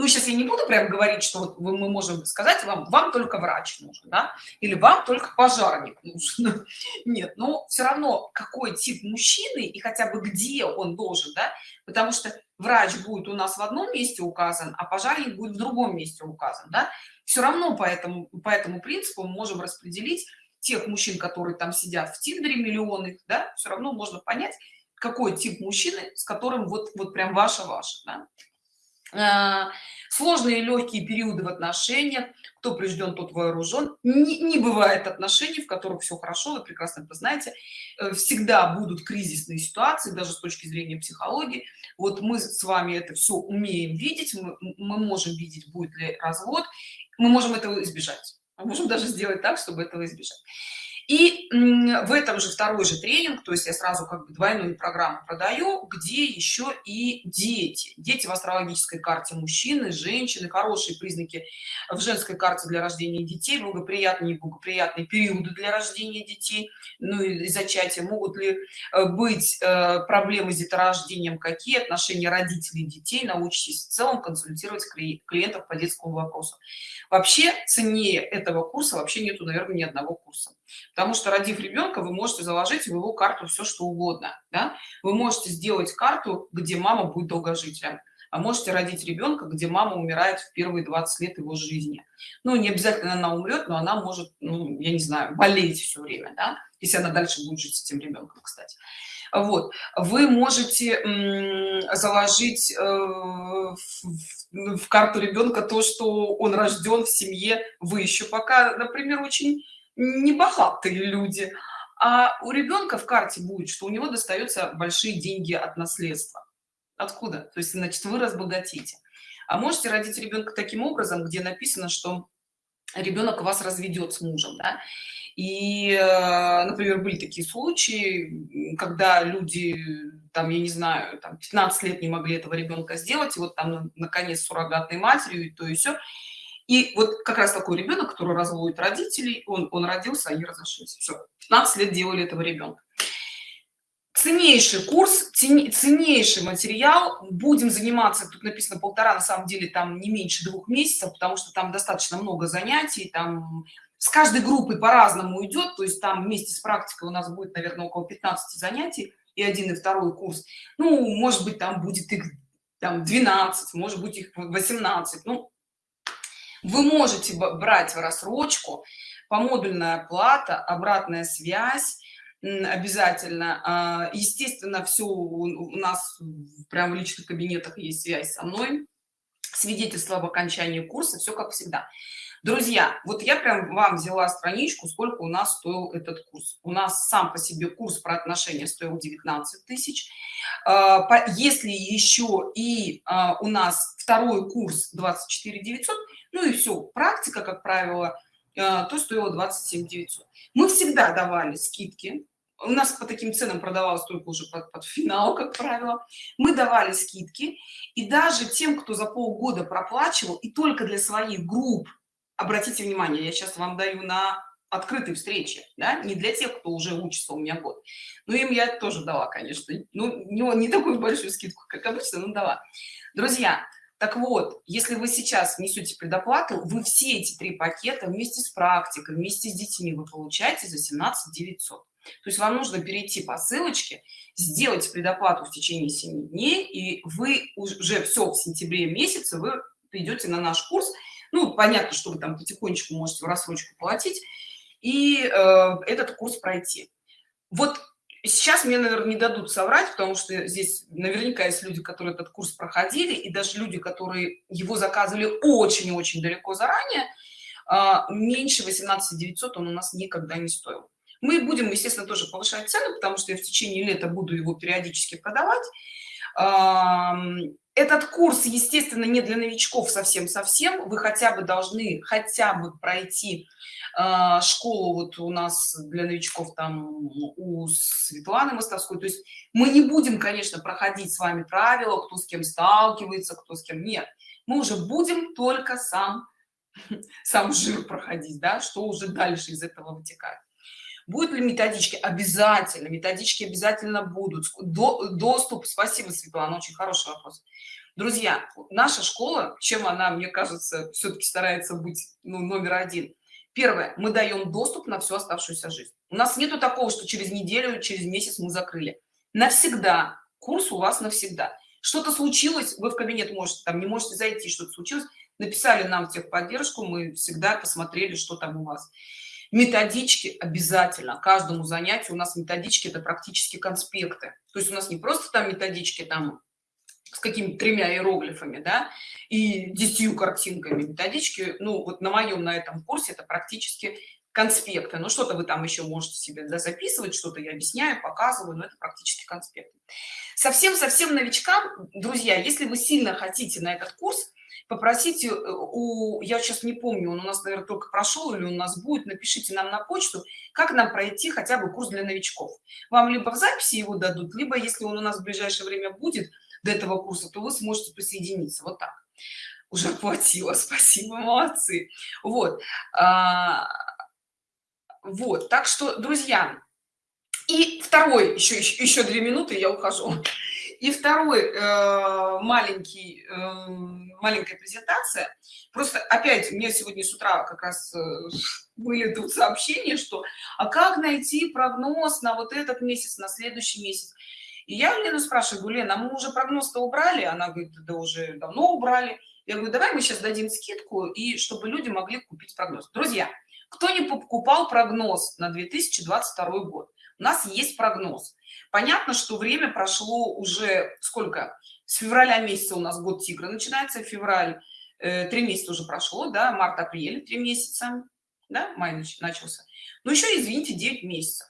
ну сейчас я не буду прям говорить что вот мы можем сказать вам вам только врач нужен да? или вам только пожарник нужен нет но все равно какой тип мужчины и хотя бы где он должен да? потому что врач будет у нас в одном месте указан а пожарник будет в другом месте указан да? все равно по этому по этому принципу мы можем распределить тех мужчин которые там сидят в тиндере миллионы да? все равно можно понять какой тип мужчины с которым вот вот прям ваша ваша да? А, сложные легкие периоды в отношениях кто прижден тот вооружен не, не бывает отношений в которых все хорошо вы прекрасно это знаете. Э, всегда будут кризисные ситуации даже с точки зрения психологии. Вот мы с вами это все умеем видеть мы, мы можем видеть будет ли развод. Мы можем этого избежать. Мы можем даже сделать так чтобы этого избежать и в этом же второй же тренинг то есть я сразу как бы двойную программу продаю где еще и дети. Дети в астрологической карте мужчины женщины хорошие признаки в женской карте для рождения детей благоприятные благоприятные периоды для рождения детей. Ну и зачатия могут ли э, быть э, проблемы с деторождением какие отношения родителей и детей научитесь в целом консультировать клиентов по детскому вопросу. Вообще ценнее этого курса вообще нету наверное ни одного курса потому что родив ребенка вы можете заложить в его карту все что угодно да? вы можете сделать карту где мама будет долгожителем а можете родить ребенка где мама умирает в первые 20 лет его жизни ну не обязательно она умрет но она может ну, я не знаю болеть все время да? если она дальше будет жить с этим ребенком кстати вот вы можете заложить э, в, в карту ребенка то что он рожден в семье вы еще пока например очень небогатые люди а у ребенка в карте будет что у него достается большие деньги от наследства. Откуда? То есть значит вы разбогатите. А можете родить ребенка таким образом где написано что ребенок вас разведет с мужем да? и э, например были такие случаи когда люди там я не знаю там 15 лет не могли этого ребенка сделать и вот там наконец суррогатной матерью и то и все и вот как раз такой ребенок который разводит родителей он он родился они разошлись. Все 15 лет делали этого ребенка. Ценнейший курс ценнейший материал. Будем заниматься тут написано полтора на самом деле там не меньше двух месяцев потому что там достаточно много занятий там с каждой группой по-разному идет то есть там вместе с практикой у нас будет наверное около 15 занятий и один и второй курс. Ну может быть там будет их там 12 может быть их 18 ну вы можете брать в рассрочку помодульная плата обратная связь обязательно. А, естественно все у нас прямо в личных кабинетах есть связь со мной. Свидетельство об окончании курса все как всегда друзья вот я прям вам взяла страничку сколько у нас стоил этот курс. У нас сам по себе курс про отношения стоил 19 тысяч. А, если еще и а, у нас второй курс 24 900 ну и все практика как правило а, то стоило 27 900 мы всегда давали скидки. У нас по таким ценам продавалось только уже под, под финал как правило. Мы давали скидки. И даже тем кто за полгода проплачивал и только для своих групп обратите внимание я сейчас вам даю на открытой встрече да? не для тех кто уже учится у меня год но им я тоже дала конечно ну не, не такую большую скидку как обычно но дала друзья так вот если вы сейчас несете предоплату вы все эти три пакета вместе с практикой вместе с детьми вы получаете за 17 900 то есть вам нужно перейти по ссылочке сделать предоплату в течение 7 дней и вы уже все в сентябре месяце вы придете на наш курс ну понятно что вы там потихонечку можете в рассрочку платить и э, этот курс пройти. Вот сейчас мне наверное не дадут соврать потому что здесь наверняка есть люди которые этот курс проходили и даже люди которые его заказывали очень очень далеко заранее э, меньше 18 900 он у нас никогда не стоил. Мы будем естественно тоже повышать цены потому что я в течение лета буду его периодически продавать этот курс естественно не для новичков совсем совсем вы хотя бы должны хотя бы пройти э, школу вот у нас для новичков там у светланы мостовской то есть мы не будем конечно проходить с вами правила кто с кем сталкивается кто с кем нет. Мы уже будем только сам сам жир проходить да что уже дальше из этого вытекает Будут ли методички? Обязательно. Методички обязательно будут. До, доступ. Спасибо, Светлана. Очень хороший вопрос. Друзья, наша школа, чем она, мне кажется, все-таки старается быть ну, номер один. Первое, мы даем доступ на всю оставшуюся жизнь. У нас нету такого, что через неделю, через месяц мы закрыли. Навсегда. Курс у вас навсегда. Что-то случилось, вы в кабинет можете, там не можете зайти, что-то случилось, написали нам техподдержку, мы всегда посмотрели, что там у вас методички обязательно. Каждому занятию у нас методички это практически конспекты. То есть у нас не просто там методички там с какими-то тремя иероглифами да и десятью картинками. Методички ну вот на моем на этом курсе это практически конспекты. Но что-то вы там еще можете себе да, записывать что-то я объясняю показываю но это практически конспекты. Совсем совсем новичкам друзья если вы сильно хотите на этот курс попросите э, у я сейчас не помню он у нас наверное только прошел или у нас будет напишите нам на почту как нам пройти хотя бы курс для новичков. Вам либо в записи его дадут либо если он у нас в ближайшее время будет до этого курса то вы сможете присоединиться. Вот так. Уже хватило спасибо. Молодцы. Вот. А, вот. Так что друзья и второй еще еще, еще две минуты я ухожу и второй э, маленький э, маленькая презентация. Просто опять мне сегодня с утра как раз э, были тут сообщения что а как найти прогноз на вот этот месяц на следующий месяц? И я лену спрашиваю говорю лена мы уже прогноз-то убрали? Она говорит да уже давно убрали я говорю давай мы сейчас дадим скидку и чтобы люди могли купить прогноз друзья кто не покупал прогноз на 2022 год у нас есть прогноз. Понятно что время прошло уже сколько? С февраля месяца у нас год тигра начинается февраль э, три месяца уже прошло да март апрель три месяца да май начался. Ну еще извините 9 месяцев.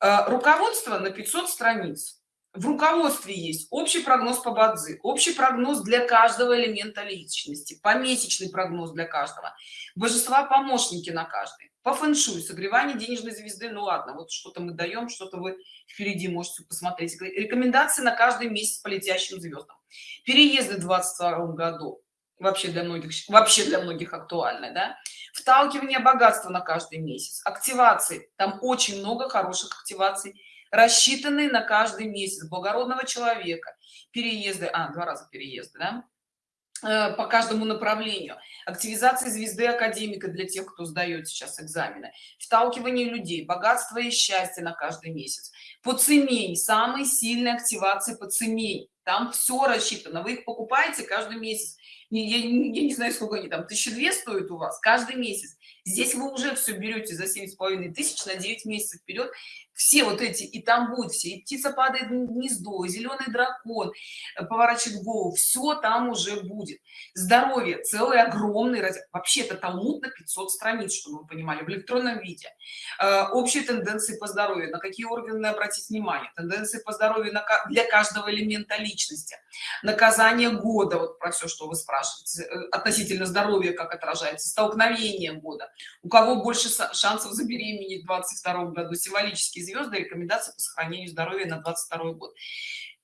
Э, руководство на 500 страниц в руководстве есть общий прогноз по бадзи общий прогноз для каждого элемента личности помесячный прогноз для каждого божества помощники на каждый по фэншуй согревание денежной звезды ну ладно вот что-то мы даем что-то вы впереди можете посмотреть. Рекомендации на каждый месяц по летящим звездам переезды в 22 году вообще для многих вообще для многих актуально да? Вталкивание богатства на каждый месяц активации там очень много хороших активаций рассчитанные на каждый месяц благородного человека. Переезды а два раза переезды да? Э, по каждому направлению. Активизация звезды академика для тех кто сдает сейчас экзамены. Вталкивание людей богатство и счастье на каждый месяц. По цемень самые сильные активации по цемень. Там все рассчитано. Вы их покупаете каждый месяц. Я, я не знаю сколько они там тысячи две стоят у вас каждый месяц. Здесь вы уже все берете за семь с половиной тысяч на 9 месяцев вперед все вот эти и там будет все и птица падает в гнездо зеленый дракон э, поворачивает голову все там уже будет. Здоровье целый огромный вообще это талмуд на 500 страниц чтобы вы понимали в электронном виде. Э, общие тенденции по здоровью на какие органы обратить внимание? Тенденции по здоровью для каждого элемента личности. Наказание года вот про все что вы спрашиваете э, относительно здоровья как отражается столкновение года. У кого больше шансов забеременеть в 22 году символические звезды рекомендации по сохранению здоровья на 22 год.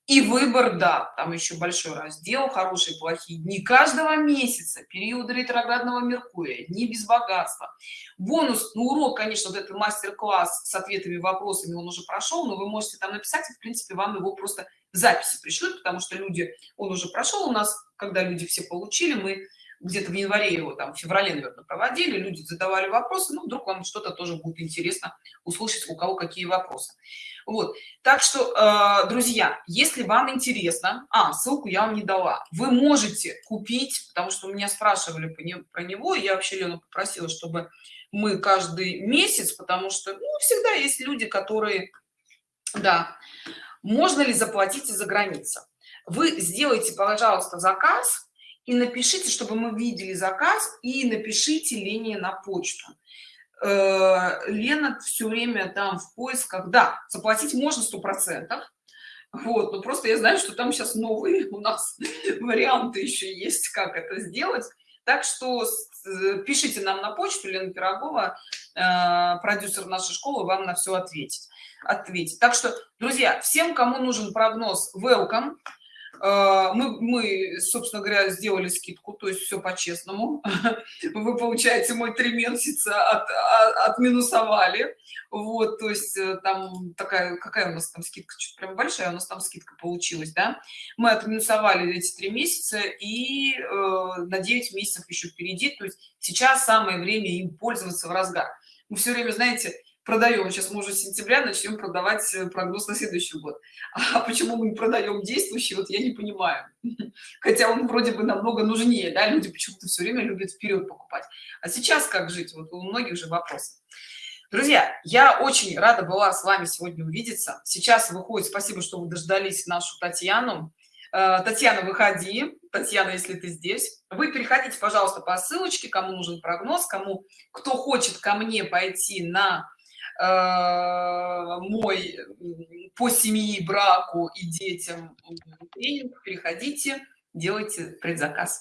И выбор да там еще большой раздел хорошие плохие дни каждого месяца периоды ретроградного меркурия дни без богатства. Бонус ну, урок конечно вот этот мастер-класс с ответами вопросами он уже прошел но вы можете там написать и в принципе вам его просто записи пришлют потому что люди он уже прошел у нас когда люди все получили мы где-то в январе его там в феврале наверное проводили люди задавали вопросы ну вдруг вам что-то тоже будет интересно услышать у кого какие вопросы. Вот. Так что э, друзья если вам интересно а ссылку я вам не дала вы можете купить потому что меня спрашивали про него я вообще лену попросила чтобы мы каждый месяц потому что ну, всегда есть люди которые да можно ли заплатить из-за границы? Вы сделайте пожалуйста заказ и напишите чтобы мы видели заказ и напишите лене на почту. Э, лена все время там в поисках. Да заплатить можно сто процентов. Вот ну просто я знаю что там сейчас новые у нас варианты еще есть как это сделать. Так что пишите нам на почту лена пирогова э, продюсер нашей школы вам на все ответить ответить так что друзья всем кому нужен прогноз welcome. Э, мы, мы собственно говоря сделали скидку то есть все по-честному. Вы получаете мой три месяца от, от, отминусовали. Вот то есть э, там такая какая у нас там скидка? Чуть прям большая у нас там скидка получилась да? Мы отминусовали эти три месяца и э, на 9 месяцев еще впереди. То есть сейчас самое время им пользоваться в разгар. Мы все время знаете продаем сейчас уже сентября начнем продавать э, прогноз на следующий год. А почему мы продаем действующий вот я не понимаю. Хотя он вроде бы намного нужнее да люди почему-то все время любят вперед покупать. А сейчас как жить? Вот у многих же вопросы друзья я очень рада была с вами сегодня увидеться. Сейчас выходит спасибо что вы дождались нашу татьяну. Э, татьяна выходи. Татьяна если ты здесь. Вы переходите пожалуйста по ссылочке кому нужен прогноз кому кто хочет ко мне пойти на мой по семьи браку и детям тренинг переходите делайте предзаказ